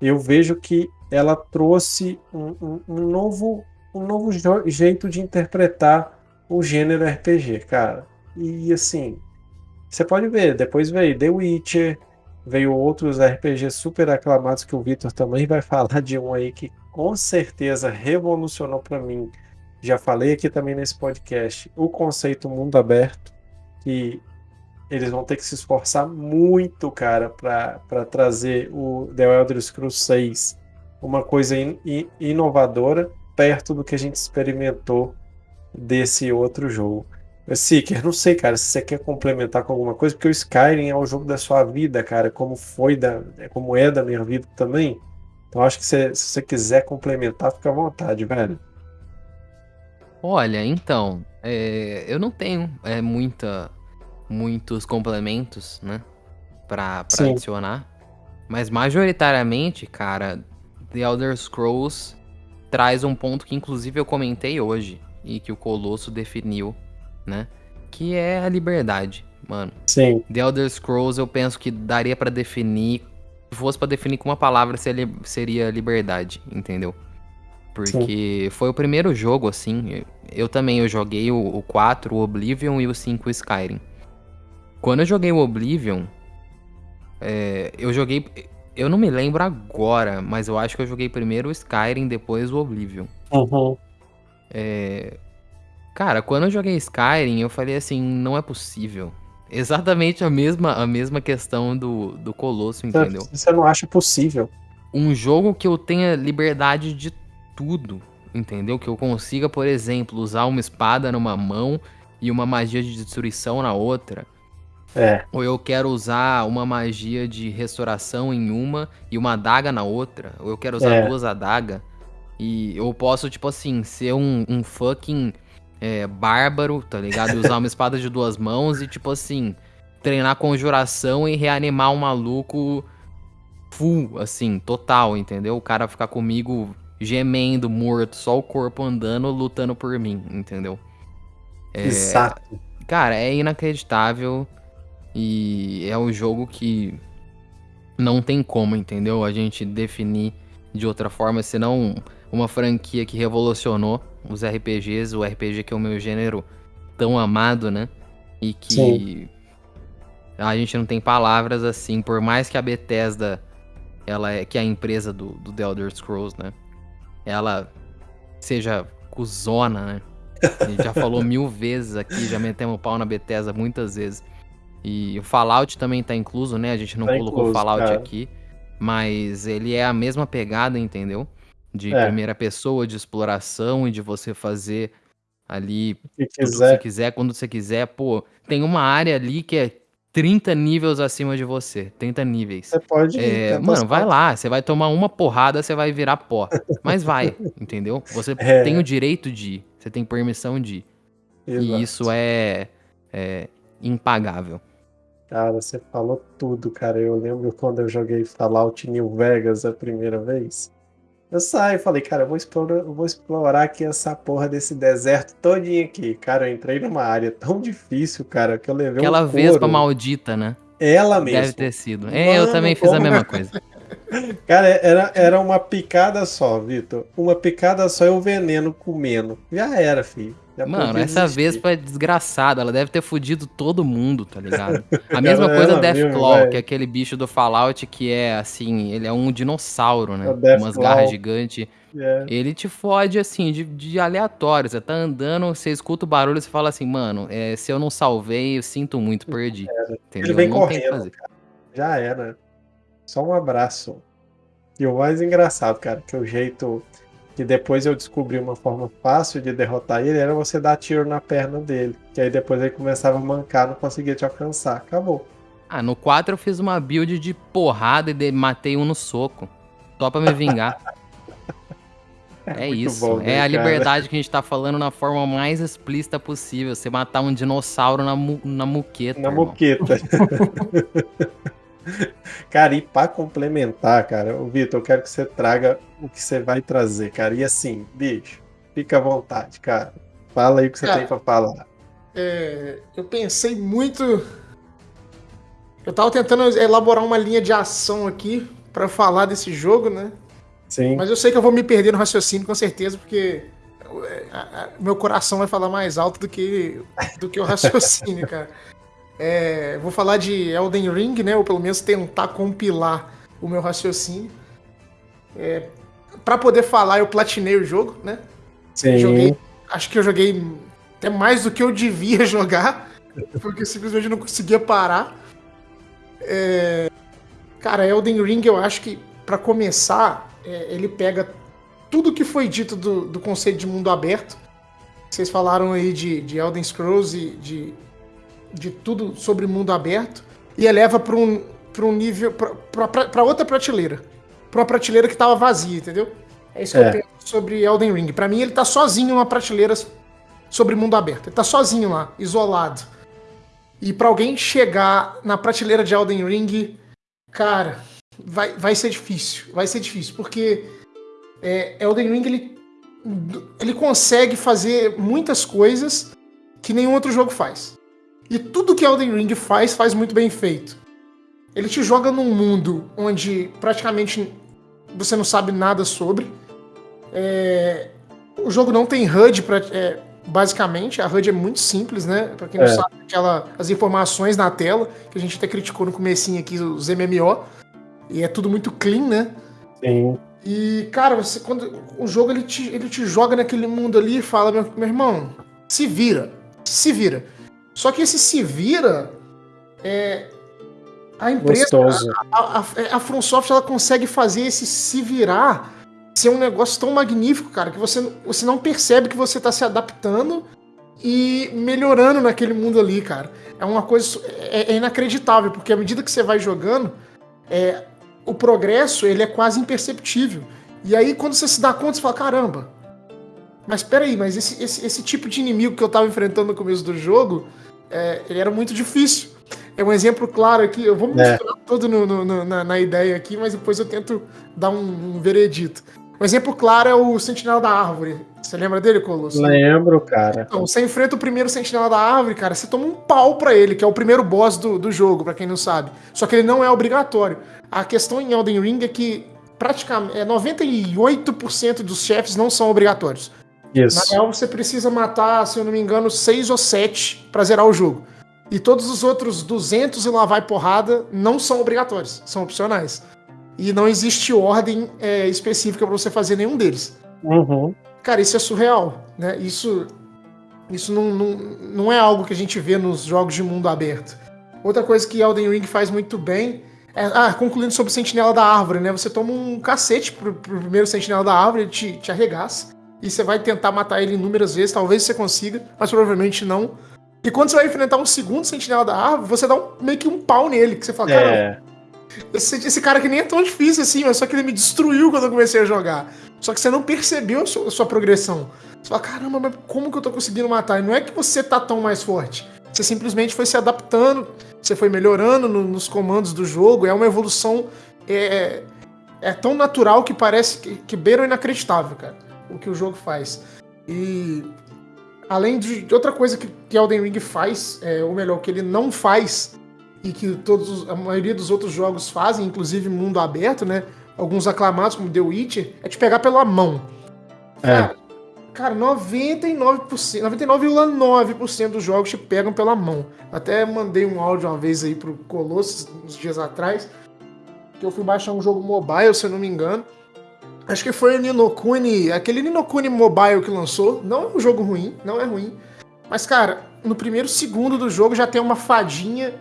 eu vejo que ela trouxe um, um, um novo, um novo jeito de interpretar o gênero RPG, cara. E assim, você pode ver, depois veio The Witcher, veio outros RPGs super aclamados que o Vitor também vai [LAUGHS] falar de um aí que com certeza revolucionou para mim. Já falei aqui também nesse podcast o conceito mundo aberto, que eles vão ter que se esforçar muito, cara, para trazer o The Elder Scrolls 6 uma coisa in, in, inovadora perto do que a gente experimentou desse outro jogo. Seeker, não sei, cara, se você quer complementar com alguma coisa, porque o Skyrim é o jogo da sua vida, cara, como foi da, como é da minha vida também. Então acho que se, se você quiser complementar, fica à vontade, velho. Olha, então, é, eu não tenho é, muita, muitos complementos, né, pra adicionar. Mas majoritariamente, cara, The Elder Scrolls traz um ponto que inclusive eu comentei hoje e que o Colosso definiu né? Que é a liberdade, mano. Sim. The Elder Scrolls eu penso que daria para definir, se fosse para definir com uma palavra seria liberdade, entendeu? Porque Sim. foi o primeiro jogo assim, eu também eu joguei o, o 4, o Oblivion e o 5 o Skyrim. Quando eu joguei o Oblivion, é, eu joguei eu não me lembro agora, mas eu acho que eu joguei primeiro o Skyrim, depois o Oblivion. Uhum. É, Cara, quando eu joguei Skyrim, eu falei assim, não é possível. Exatamente a mesma, a mesma questão do, do Colosso, entendeu? Você não acha possível. Um jogo que eu tenha liberdade de tudo, entendeu? Que eu consiga, por exemplo, usar uma espada numa mão e uma magia de destruição na outra. É. Ou eu quero usar uma magia de restauração em uma e uma adaga na outra. Ou eu quero usar É. duas adagas. E eu posso, tipo assim, ser um, um fucking é, bárbaro, tá ligado? E usar uma [LAUGHS] espada de duas mãos e, tipo assim, treinar conjuração e reanimar um maluco full, assim, total, entendeu? O cara ficar comigo gemendo, morto, só o corpo andando, lutando por mim, entendeu? É, Exato. Cara, é inacreditável e é um jogo que não tem como, entendeu? A gente definir de outra forma, senão uma franquia que revolucionou os RPGs, o RPG que é o meu gênero tão amado, né? E que Sim. a gente não tem palavras assim, por mais que a Bethesda, ela é que é a empresa do, do The Elder Scrolls, né? Ela seja cuzona, né? A gente já falou mil [LAUGHS] vezes aqui, já metemos o pau na Bethesda muitas vezes. E o Fallout também tá incluso, né? A gente não Tá colocou incluso, Fallout cara. aqui. Mas ele é a mesma pegada, entendeu? De É. primeira pessoa, de exploração e de você fazer ali tudo que você quiser. quiser, quando você quiser. Pô, tem uma área ali que é 30 níveis acima de você. 30 níveis. Você pode ir. É, mano, vai lá, você vai tomar uma porrada, você vai virar pó. [LAUGHS] Mas vai, entendeu? Você É. tem o direito de ir, você tem permissão de ir. E isso é, é impagável. Cara, você falou tudo, cara. Eu lembro quando eu joguei Fallout New Vegas a primeira vez. Eu saí e falei, cara, eu vou explorar, eu vou explorar aqui essa porra desse deserto todinho aqui. Cara, eu entrei numa área tão difícil, cara, que eu levei Aquela um vespa maldita, né? Ela mesmo. Deve ter sido. É, eu Mano, também fiz a mesma coisa. [LAUGHS] Cara, era, era uma picada só, Vitor. Uma picada só e o veneno comendo. Já era, filho. Já Mano, essa vespa é desgraçada, ela deve ter fudido todo mundo, tá ligado? A [LAUGHS] mesma Ela- coisa mesmo, Deathclaw, velho. que é aquele bicho do Fallout que é assim, ele é um dinossauro, né? É umas garras gigantes. É. Ele te fode assim, de, de aleatório. Você tá andando, você escuta o barulho e você fala assim, mano, é, se eu não salvei, eu sinto muito, perdi. Entendeu? Ele vem não correndo. Já era. Só um abraço. E o mais engraçado, cara, que o jeito que depois eu descobri uma forma fácil de derrotar ele era você dar tiro na perna dele. Que aí depois ele começava a mancar, não conseguia te alcançar. Acabou. Ah, no 4 eu fiz uma build de porrada e de- matei um no soco. Só pra me vingar. [LAUGHS] É, muito isso. bom, né, é a cara? liberdade que a gente tá falando na forma mais explícita possível. Você matar um dinossauro na, mu na muqueta. Na irmão. moqueta. [LAUGHS] cara, e pra complementar, cara, o Vitor, eu quero que você traga o que você vai trazer, cara. E assim, bicho, fica à vontade, cara. Fala aí o que você Cara, tem pra falar. É, eu pensei muito. Eu tava tentando elaborar uma linha de ação aqui pra falar desse jogo, né? Sim. Mas eu sei que eu vou me perder no raciocínio com certeza, porque é, meu coração vai falar mais alto do que, do que o raciocínio, [LAUGHS] cara. É, vou falar de Elden Ring, né? Ou pelo menos tentar compilar o meu raciocínio. É, para poder falar, eu platinei o jogo, né? Sim. Joguei. Acho que eu joguei até mais do que eu devia [LAUGHS] jogar, porque simplesmente não conseguia parar. É, Cara, Elden Ring, eu acho que, pra começar, é, ele pega tudo que foi dito do, do conceito de mundo aberto. Vocês falaram aí de, de Elden Scrolls e de, de tudo sobre mundo aberto, e eleva pra um, pra um nível. pra outra prateleira. Pra uma prateleira que tava vazia, entendeu? É isso que É. eu penso sobre Elden Ring. Pra mim, ele tá sozinho numa prateleira sobre mundo aberto. Ele tá sozinho lá, isolado. E pra alguém chegar na prateleira de Elden Ring, cara, vai, vai ser difícil. Vai ser difícil, porque é, Elden Ring ele, ele consegue fazer muitas coisas que nenhum outro jogo faz. E tudo que Elden Ring faz, faz muito bem feito. Ele te joga num mundo onde praticamente você não sabe nada sobre. É, o jogo não tem HUD, pra, é, basicamente. A HUD é muito simples, né? Pra quem não É. sabe, aquela, as informações na tela, que a gente até criticou no comecinho aqui, os MMO. E é tudo muito clean, né? Sim. E, cara, você, quando o jogo ele te, ele te joga naquele mundo ali e fala, meu, meu irmão, se vira. Se vira. Só que esse se vira é. A empresa, Gostoso. a, a, a, a From Software, ela consegue fazer esse se virar ser um negócio tão magnífico, cara, que você, você não percebe que você tá se adaptando e melhorando naquele mundo ali, cara. É uma coisa. É, é inacreditável, porque à medida que você vai jogando, é, o progresso ele é quase imperceptível. E aí, quando você se dá conta, você fala: caramba, mas peraí, mas esse, esse, esse tipo de inimigo que eu tava enfrentando no começo do jogo, é, ele era muito difícil. É um exemplo claro aqui, eu vou me É. misturar todo no- no- na, na ideia aqui, mas depois eu tento dar um, um veredito. Um exemplo claro é o Sentinela da Árvore. Você lembra dele, Colosso? Lembro, cara. Então, você enfrenta o primeiro Sentinela da Árvore, cara, você toma um pau pra ele, que é o primeiro boss do, do jogo, pra quem não sabe. Só que ele não é obrigatório. A questão em Elden Ring é que praticamente é, 98% dos chefes não são obrigatórios. Na Isso. real, você precisa matar, se eu não me engano, 6 ou 7 pra zerar o jogo. E todos os outros 200 e lá vai porrada não são obrigatórios, são opcionais. E não existe ordem é, específica pra você fazer nenhum deles. Uhum. Cara, isso é surreal, né? Isso, isso não, não, não é algo que a gente vê nos jogos de mundo aberto. Outra coisa que Elden Ring faz muito bem é, ah, concluindo sobre o Sentinela da Árvore, né? Você toma um cacete pro, pro primeiro Sentinela da Árvore, ele te, te arregaça. E você vai tentar matar ele inúmeras vezes, talvez você consiga, mas provavelmente não. E quando você vai enfrentar um segundo Sentinela da Árvore, você dá um- meio que um pau nele, que você fala, cara, É. esse, esse cara que nem é tão difícil assim, mas só que ele me destruiu quando eu comecei a jogar. Só que você não percebeu a sua, a sua progressão. Você fala, caramba, mas como que eu tô conseguindo matar? E não é que você tá tão mais forte. Você simplesmente foi se adaptando, você foi melhorando no- nos comandos do jogo. É uma evolução. É, é tão natural que parece que, que beira o inacreditável, cara. O que o jogo faz. E. Além de, de outra coisa que, que Elden Ring faz, é, ou melhor, que ele não faz, e que todos, os- a maioria dos outros jogos fazem, inclusive mundo aberto, né? Alguns aclamados, como The Witcher, é te pegar pela mão. Cara, cara 99%, 99,9% dos jogos te pegam pela mão. Até mandei um áudio uma vez aí pro Colossus, uns dias atrás, que eu fui baixar um jogo mobile, se eu não me engano. Acho que foi o Ninokuni, aquele Ninokuni Mobile que lançou. Não é um jogo ruim, não é ruim. Mas, cara, no primeiro segundo do jogo já tem uma fadinha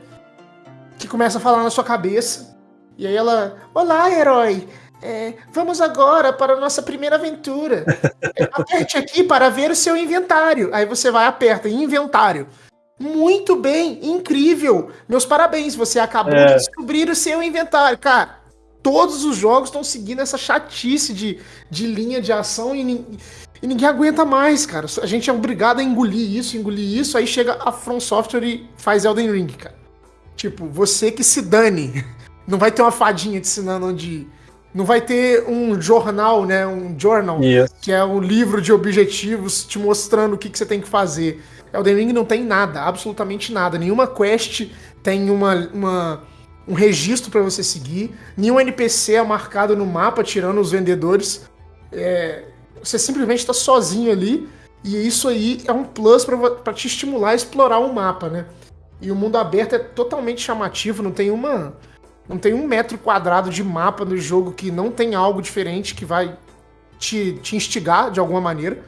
que começa a falar na sua cabeça. E aí ela, olá, herói. É, vamos agora para a nossa primeira aventura. É, Aperte aqui para ver o seu inventário. Aí você vai, aperta, inventário. Muito bem, incrível. Meus parabéns, você acabou É. de descobrir o seu inventário. Cara, todos os jogos estão seguindo essa chatice de, de linha de ação e, e ninguém aguenta mais, cara. A gente é obrigado a engolir isso, engolir isso, aí chega a From Software e faz Elden Ring, cara. Tipo, você que se dane. [LAUGHS] Não vai ter uma fadinha te ensinando onde. Não vai ter um jornal, né? Um journal, Isso. que é um livro de objetivos te mostrando o que, que você tem que fazer. Elden Ring não tem nada, absolutamente nada. Nenhuma quest tem uma, uma- um registro para você seguir. Nenhum NPC é marcado no mapa, tirando os vendedores. É, você simplesmente está sozinho ali. E isso aí é um plus para te estimular a explorar o mapa, né? E o mundo aberto é totalmente chamativo, não tem uma. Não tem um metro quadrado de mapa no jogo que não tem algo diferente que vai te, te instigar de alguma maneira.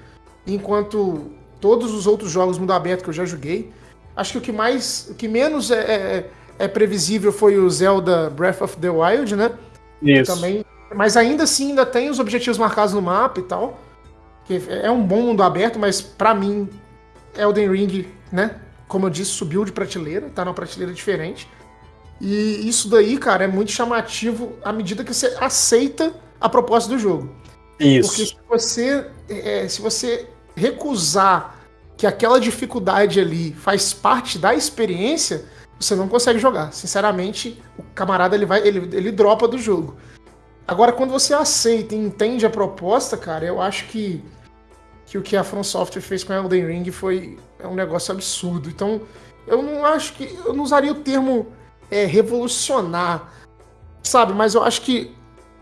Enquanto todos os outros jogos mundo aberto que eu já joguei, acho que o que mais. O que menos é, é, é previsível foi o Zelda Breath of the Wild, né? Isso. Também. Mas ainda assim ainda tem os objetivos marcados no mapa e tal. Que é um bom mundo aberto, mas pra mim, Elden Ring, né? Como eu disse, subiu de prateleira, tá numa prateleira diferente. E isso daí, cara, é muito chamativo à medida que você aceita a proposta do jogo. Porque Isso. se você, é, se você recusar que aquela dificuldade ali faz parte da experiência, você não consegue jogar. Sinceramente, o camarada ele vai, ele, ele dropa do jogo. Agora, quando você aceita e entende a proposta, cara, eu acho que, que o que a From Software fez com Elden Ring foi é um negócio absurdo. Então, eu não acho que. Eu não usaria o termo é, revolucionar, sabe? Mas eu acho que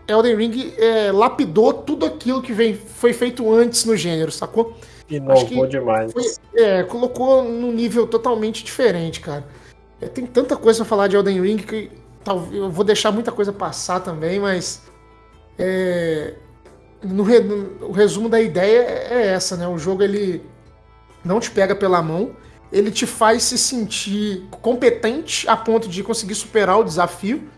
Elden Ring é, lapidou tudo aquilo que vem, foi feito antes no gênero, sacou? Inovou que demais. Foi- é, colocou num nível totalmente diferente, cara. É, tem tanta coisa pra falar de Elden Ring que eu vou deixar muita coisa passar também, mas É, no, no, o resumo da ideia é essa, né? O jogo ele não te pega pela mão, ele te faz se sentir competente a ponto de conseguir superar o desafio.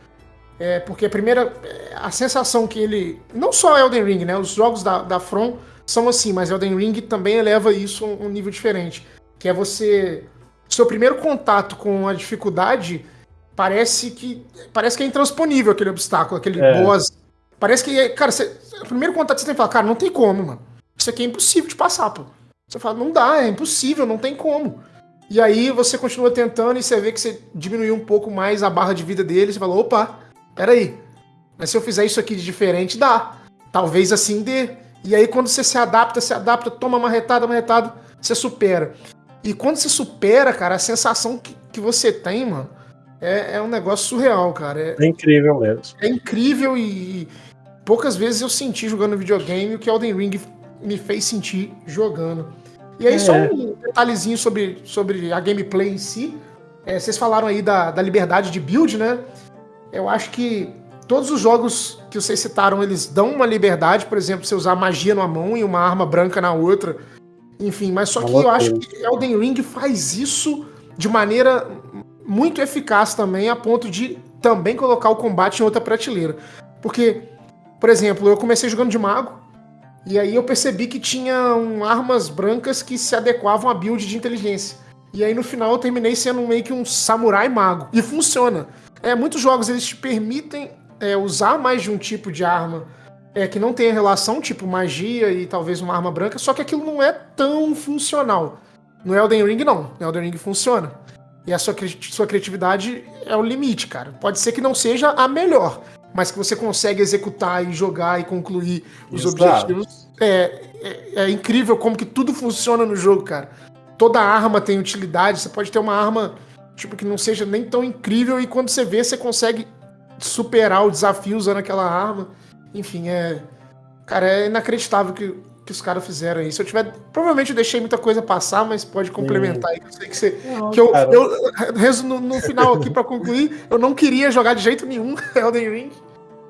É, porque a primeira. A sensação que ele. Não só Elden Ring, né? Os jogos da, da From são assim, mas Elden Ring também eleva isso a um nível diferente. Que é você. Seu primeiro contato com a dificuldade parece que. Parece que é intransponível aquele obstáculo, aquele é. boss. Parece que. Cara, você, o primeiro contato que você tem que falar, cara, não tem como, mano. Isso aqui é impossível de passar, pô. Você fala, não dá, é impossível, não tem como. E aí você continua tentando e você vê que você diminuiu um pouco mais a barra de vida dele. Você fala, opa, peraí. Mas se eu fizer isso aqui de diferente, dá. Talvez assim dê. E aí quando você se adapta, se adapta, toma uma retada, uma retada, você supera. E quando você supera, cara, a sensação que, que você tem, mano, é, é um negócio surreal, cara. É, é incrível mesmo. É incrível e, poucas vezes eu senti jogando videogame o que Elden Ring me fez sentir jogando. E aí, é. só um detalhezinho sobre, sobre a gameplay em si. É, vocês falaram aí da, da liberdade de build, né? Eu acho que todos os jogos que vocês citaram, eles dão uma liberdade, por exemplo, você usar magia numa mão e uma arma branca na outra. Enfim, mas só que eu acho que Elden Ring faz isso de maneira muito eficaz também, a ponto de também colocar o combate em outra prateleira. Porque, por exemplo, eu comecei jogando de mago, e aí eu percebi que tinham armas brancas que se adequavam à build de inteligência. E aí no final eu terminei sendo meio que um samurai mago. E funciona. É, muitos jogos eles te permitem é, usar mais de um tipo de arma é, que não tenha relação, tipo magia e talvez uma arma branca, só que aquilo não é tão funcional. No Elden Ring não. No Elden Ring funciona. E a sua, sua criatividade é o limite, cara. Pode ser que não seja a melhor, mas que você consegue executar e jogar e concluir os Exato. objetivos. É, é, é, incrível como que tudo funciona no jogo, cara. Toda arma tem utilidade, você pode ter uma arma tipo que não seja nem tão incrível e quando você vê, você consegue superar o desafio usando aquela arma. Enfim, é. Cara, é inacreditável que, que os caras fizeram aí. Se eu tiver. Provavelmente eu deixei muita coisa passar, mas pode complementar aí. Eu sei que você. Não, que eu, eu, no, no final aqui, para concluir, eu não queria jogar de jeito nenhum [LAUGHS] Elden Ring.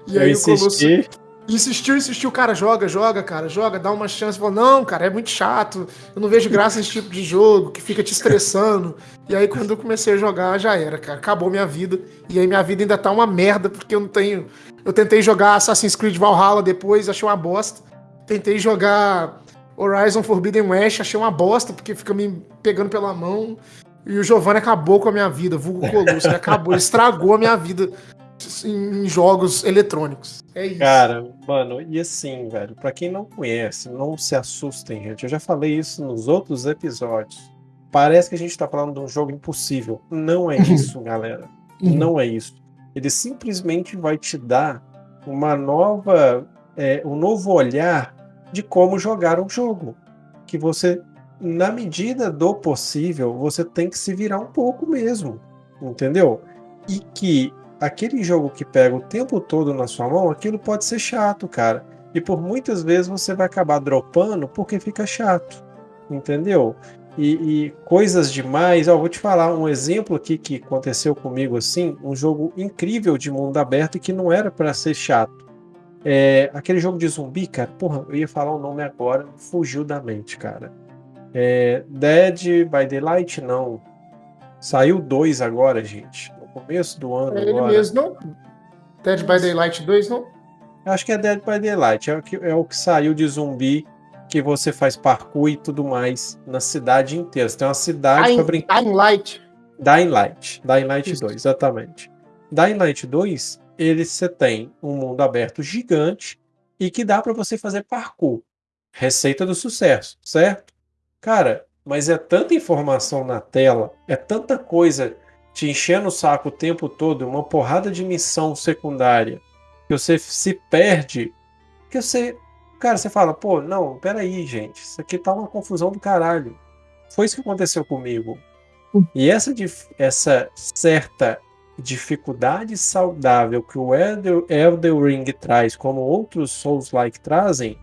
E eu aí insisti. o Colosso insistiu, insistiu, cara, joga, joga, cara, joga, dá uma chance. Falou, não, cara, é muito chato, eu não vejo graça nesse tipo de jogo, que fica te estressando. e aí, quando eu comecei a jogar, já era, cara, acabou minha vida. E aí minha vida ainda tá uma merda, porque eu não tenho. Eu tentei jogar Assassin's Creed Valhalla depois, achei uma bosta. Tentei jogar Horizon Forbidden West, achei uma bosta, porque fica me pegando pela mão. E o Giovanni acabou com a minha vida, vulgo Colosso, ele acabou, ele estragou a minha vida em jogos eletrônicos. É isso. Cara, mano, e assim, velho, para quem não conhece, não se assustem, gente. Eu já falei isso nos outros episódios. Parece que a gente tá falando de um jogo impossível. Não é [LAUGHS] isso, galera. Não é isso. Ele simplesmente vai te dar uma nova, é, um novo olhar de como jogar um jogo. Que você, na medida do possível, você tem que se virar um pouco mesmo. Entendeu? E que aquele jogo que pega o tempo todo na sua mão, aquilo pode ser chato, cara. E por muitas vezes você vai acabar dropando porque fica chato, entendeu? E, e coisas demais. Ó, vou te falar um exemplo aqui que aconteceu comigo assim, um jogo incrível de mundo aberto que não era para ser chato. É, aquele jogo de zumbi, cara, porra, eu ia falar o nome agora, fugiu da mente, cara. É, Dead by Daylight, não. Saiu dois agora, gente começo do ano. É ele agora. mesmo, não? Dead by Daylight 2, não? Acho que é Dead by Daylight. É o que, é o que saiu de zumbi que você faz parkour e tudo mais na cidade inteira. Você tem uma cidade para brincar. Dying Light. Dying Light. Dying Light Isso. 2, exatamente. Dying Light 2, ele você tem um mundo aberto gigante e que dá para você fazer parkour. Receita do sucesso, certo? Cara, mas é tanta informação na tela, é tanta coisa te enchendo o saco o tempo todo, uma porrada de missão secundária, que você se perde, que você. Cara, você fala, pô, não, peraí, gente, isso aqui tá uma confusão do caralho. Foi isso que aconteceu comigo. E essa, essa certa dificuldade saudável que o Elder, Elder Ring traz, como outros Souls-like trazem,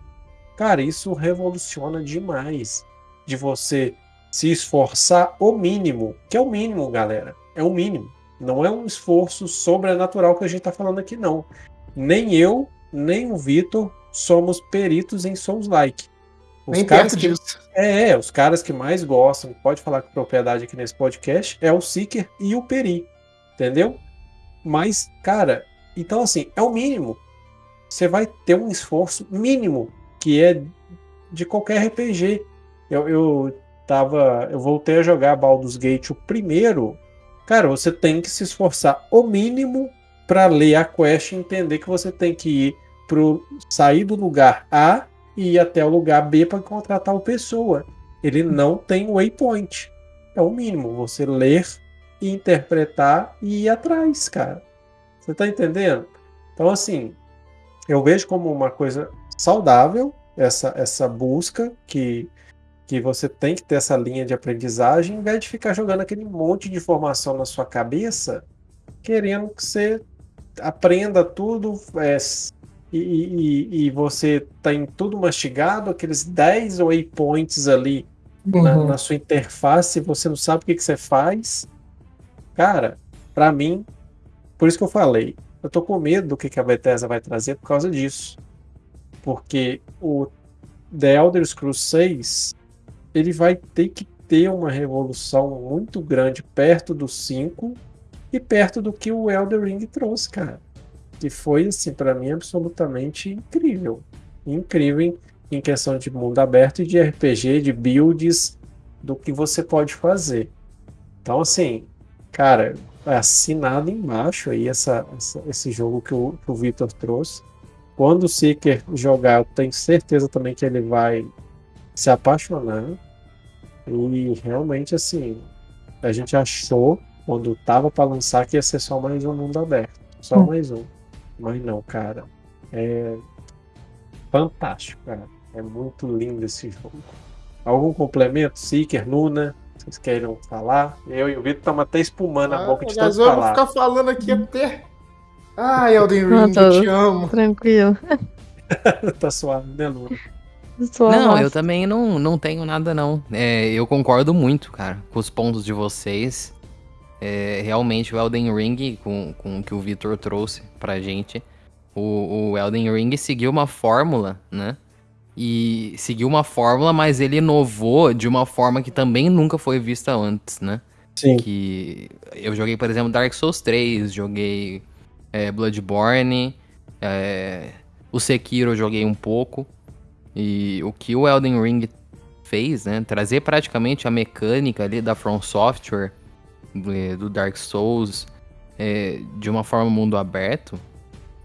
cara, isso revoluciona demais de você se esforçar o mínimo, que é o mínimo, galera é o mínimo. Não é um esforço sobrenatural que a gente está falando aqui, não. Nem eu, nem o Vitor somos peritos em Souls-like. Os Nem caras que, disso. é, é, os caras que mais gostam, pode falar com propriedade aqui nesse podcast, é o Seeker e o Peri, entendeu? Mas, cara, então assim, é o mínimo. Você vai ter um esforço mínimo, que é de qualquer RPG. Eu, eu tava, eu voltei a jogar Baldur's Gate o primeiro. Cara, você tem que se esforçar o mínimo para ler a quest e entender que você tem que ir pro sair do lugar A e ir até o lugar B para encontrar tal pessoa. Ele não tem waypoint. É o mínimo, você ler interpretar e ir atrás, cara. Você tá entendendo? Então assim, eu vejo como uma coisa saudável essa essa busca que que você tem que ter essa linha de aprendizagem, em vez de ficar jogando aquele monte de informação na sua cabeça, querendo que você aprenda tudo é, e, e, e você tem tudo mastigado, aqueles 10 waypoints ali na, Uhum. na sua interface, você não sabe o que, que você faz. Cara, pra mim, por isso que eu falei, eu tô com medo do que, que a Bethesda vai trazer por causa disso. Porque o The Elder Scrolls 6 ele vai ter que ter uma revolução muito grande perto do 5 e perto do que o Elder Ring trouxe, cara. Que foi, assim, para mim, absolutamente incrível. Incrível em, em questão de mundo aberto e de RPG, de builds, do que você pode fazer. Então, assim, cara, assinado embaixo aí essa, essa- esse jogo que o, que o Victor trouxe. Quando o Seeker jogar, eu tenho certeza também que ele vai se apaixonar. E realmente, assim, a gente achou, quando tava para lançar, que ia ser só mais um mundo aberto. Só Hum. mais um. Mas não, cara. É fantástico, cara. É muito lindo esse jogo. Algum complemento? Seeker, Nuna? Vocês queiram falar? Eu e o Vitor estamos até espumando a Ah, boca de tanto vou falar. ficar falando aqui até. Ai, Elden Ring, tô- eu te amo. Tranquilo. [LAUGHS] tá suave, né, Luna? Sua Não, voz. eu também não, não tenho nada, não. É, eu concordo muito, cara, com os pontos de vocês. É, realmente, o Elden Ring, com, com o que o Victor trouxe pra gente, o, o Elden Ring seguiu uma fórmula, né? E seguiu uma fórmula, mas ele inovou de uma forma que também nunca foi vista antes, né? Sim. que eu joguei, por exemplo, Dark Souls 3, joguei é, Bloodborne, é, o Sekiro eu joguei um pouco. E o que o Elden Ring fez, né? Trazer praticamente a mecânica ali da From Software, eh, do Dark Souls, é, de uma forma mundo aberto.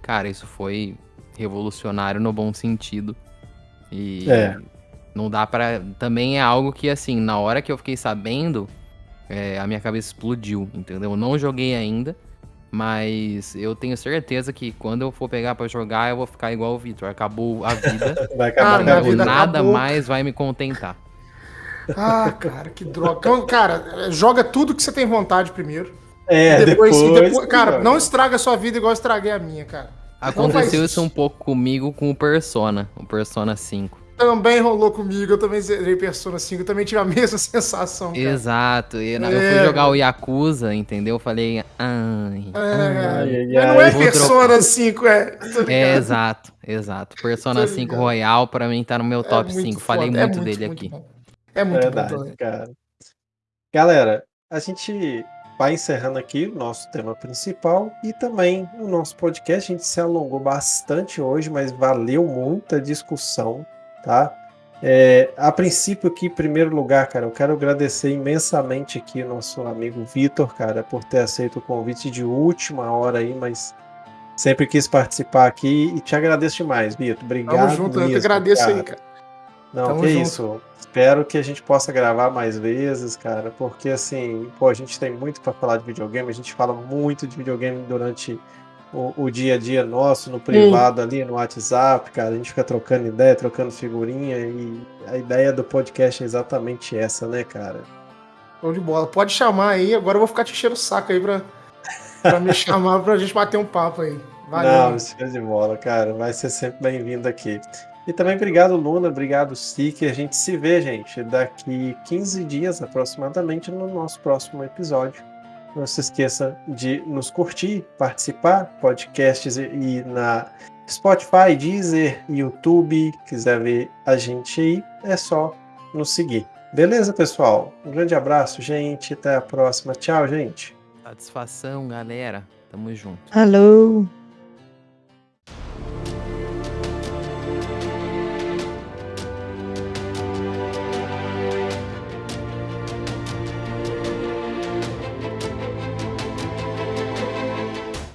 Cara, isso foi revolucionário no bom sentido. E É. não dá pra. Também é algo que, assim, na hora que eu fiquei sabendo, é, a minha cabeça explodiu, entendeu? Eu não joguei ainda, mas eu tenho certeza que quando eu for pegar pra jogar, eu vou ficar igual o Victor. Acabou a vida, [LAUGHS] Vai acabar a vida. nada acabou. mais vai me contentar. Ah, cara, que droga. Então, cara, joga tudo que você tem vontade primeiro. É, E depois, depois, e depois- cara, joga. não estraga a sua vida igual eu estraguei a minha, cara. Aconteceu faz isso um pouco comigo com o Persona, o Persona 5. Também rolou comigo, eu também zerei Persona 5, eu também tive a mesma [LAUGHS] sensação, cara. Exato. E na- eu É, fui jogar o Yakuza, entendeu? Eu falei, ai. É, Ai, ai, mas não é Persona 5, é. É, exato, exato. Persona Tô 5 ligado. Royal pra mim tá no meu É top muito 5. Falei foda, é muito, dele muito aqui. bom. É muito Verdade, bom também. cara. Galera, a gente vai encerrando aqui o nosso tema principal e também o nosso podcast. A gente se alongou bastante hoje, mas valeu muita discussão, tá? É, a princípio aqui, em primeiro lugar, cara, eu quero agradecer imensamente aqui o nosso amigo Vitor, cara, por ter aceito o convite de última hora aí, mas sempre quis participar aqui e te agradeço demais, Vitor. Obrigado Tamo junto, eu que mesmo, agradeço cara. aí, cara. Não, Tamo que junto. isso. Espero que a gente possa gravar mais vezes, cara, porque assim, pô, a gente tem muito para falar de videogame, a gente fala muito de videogame durante o, o dia a dia nosso, no privado ali, no WhatsApp, cara, a gente fica trocando ideia, trocando figurinha e a ideia do podcast é exatamente essa, né, cara? Show de bola. Pode chamar aí, agora eu vou ficar te enchendo o saco aí pra, pra me [LAUGHS] chamar pra gente bater um papo aí. Valeu. Não, show de bola, cara. Vai ser sempre bem-vindo aqui. E também obrigado, Luna, obrigado, Sique. A gente se vê, gente, daqui 15 dias aproximadamente no nosso próximo episódio. Não se esqueça de nos curtir, participar, podcasts e na Spotify, Deezer, YouTube, quiser ver a gente aí, é só nos seguir. Beleza, pessoal? Um grande abraço, gente. Até a próxima. Tchau, gente. Satisfação, galera. Tamo junto. Alô.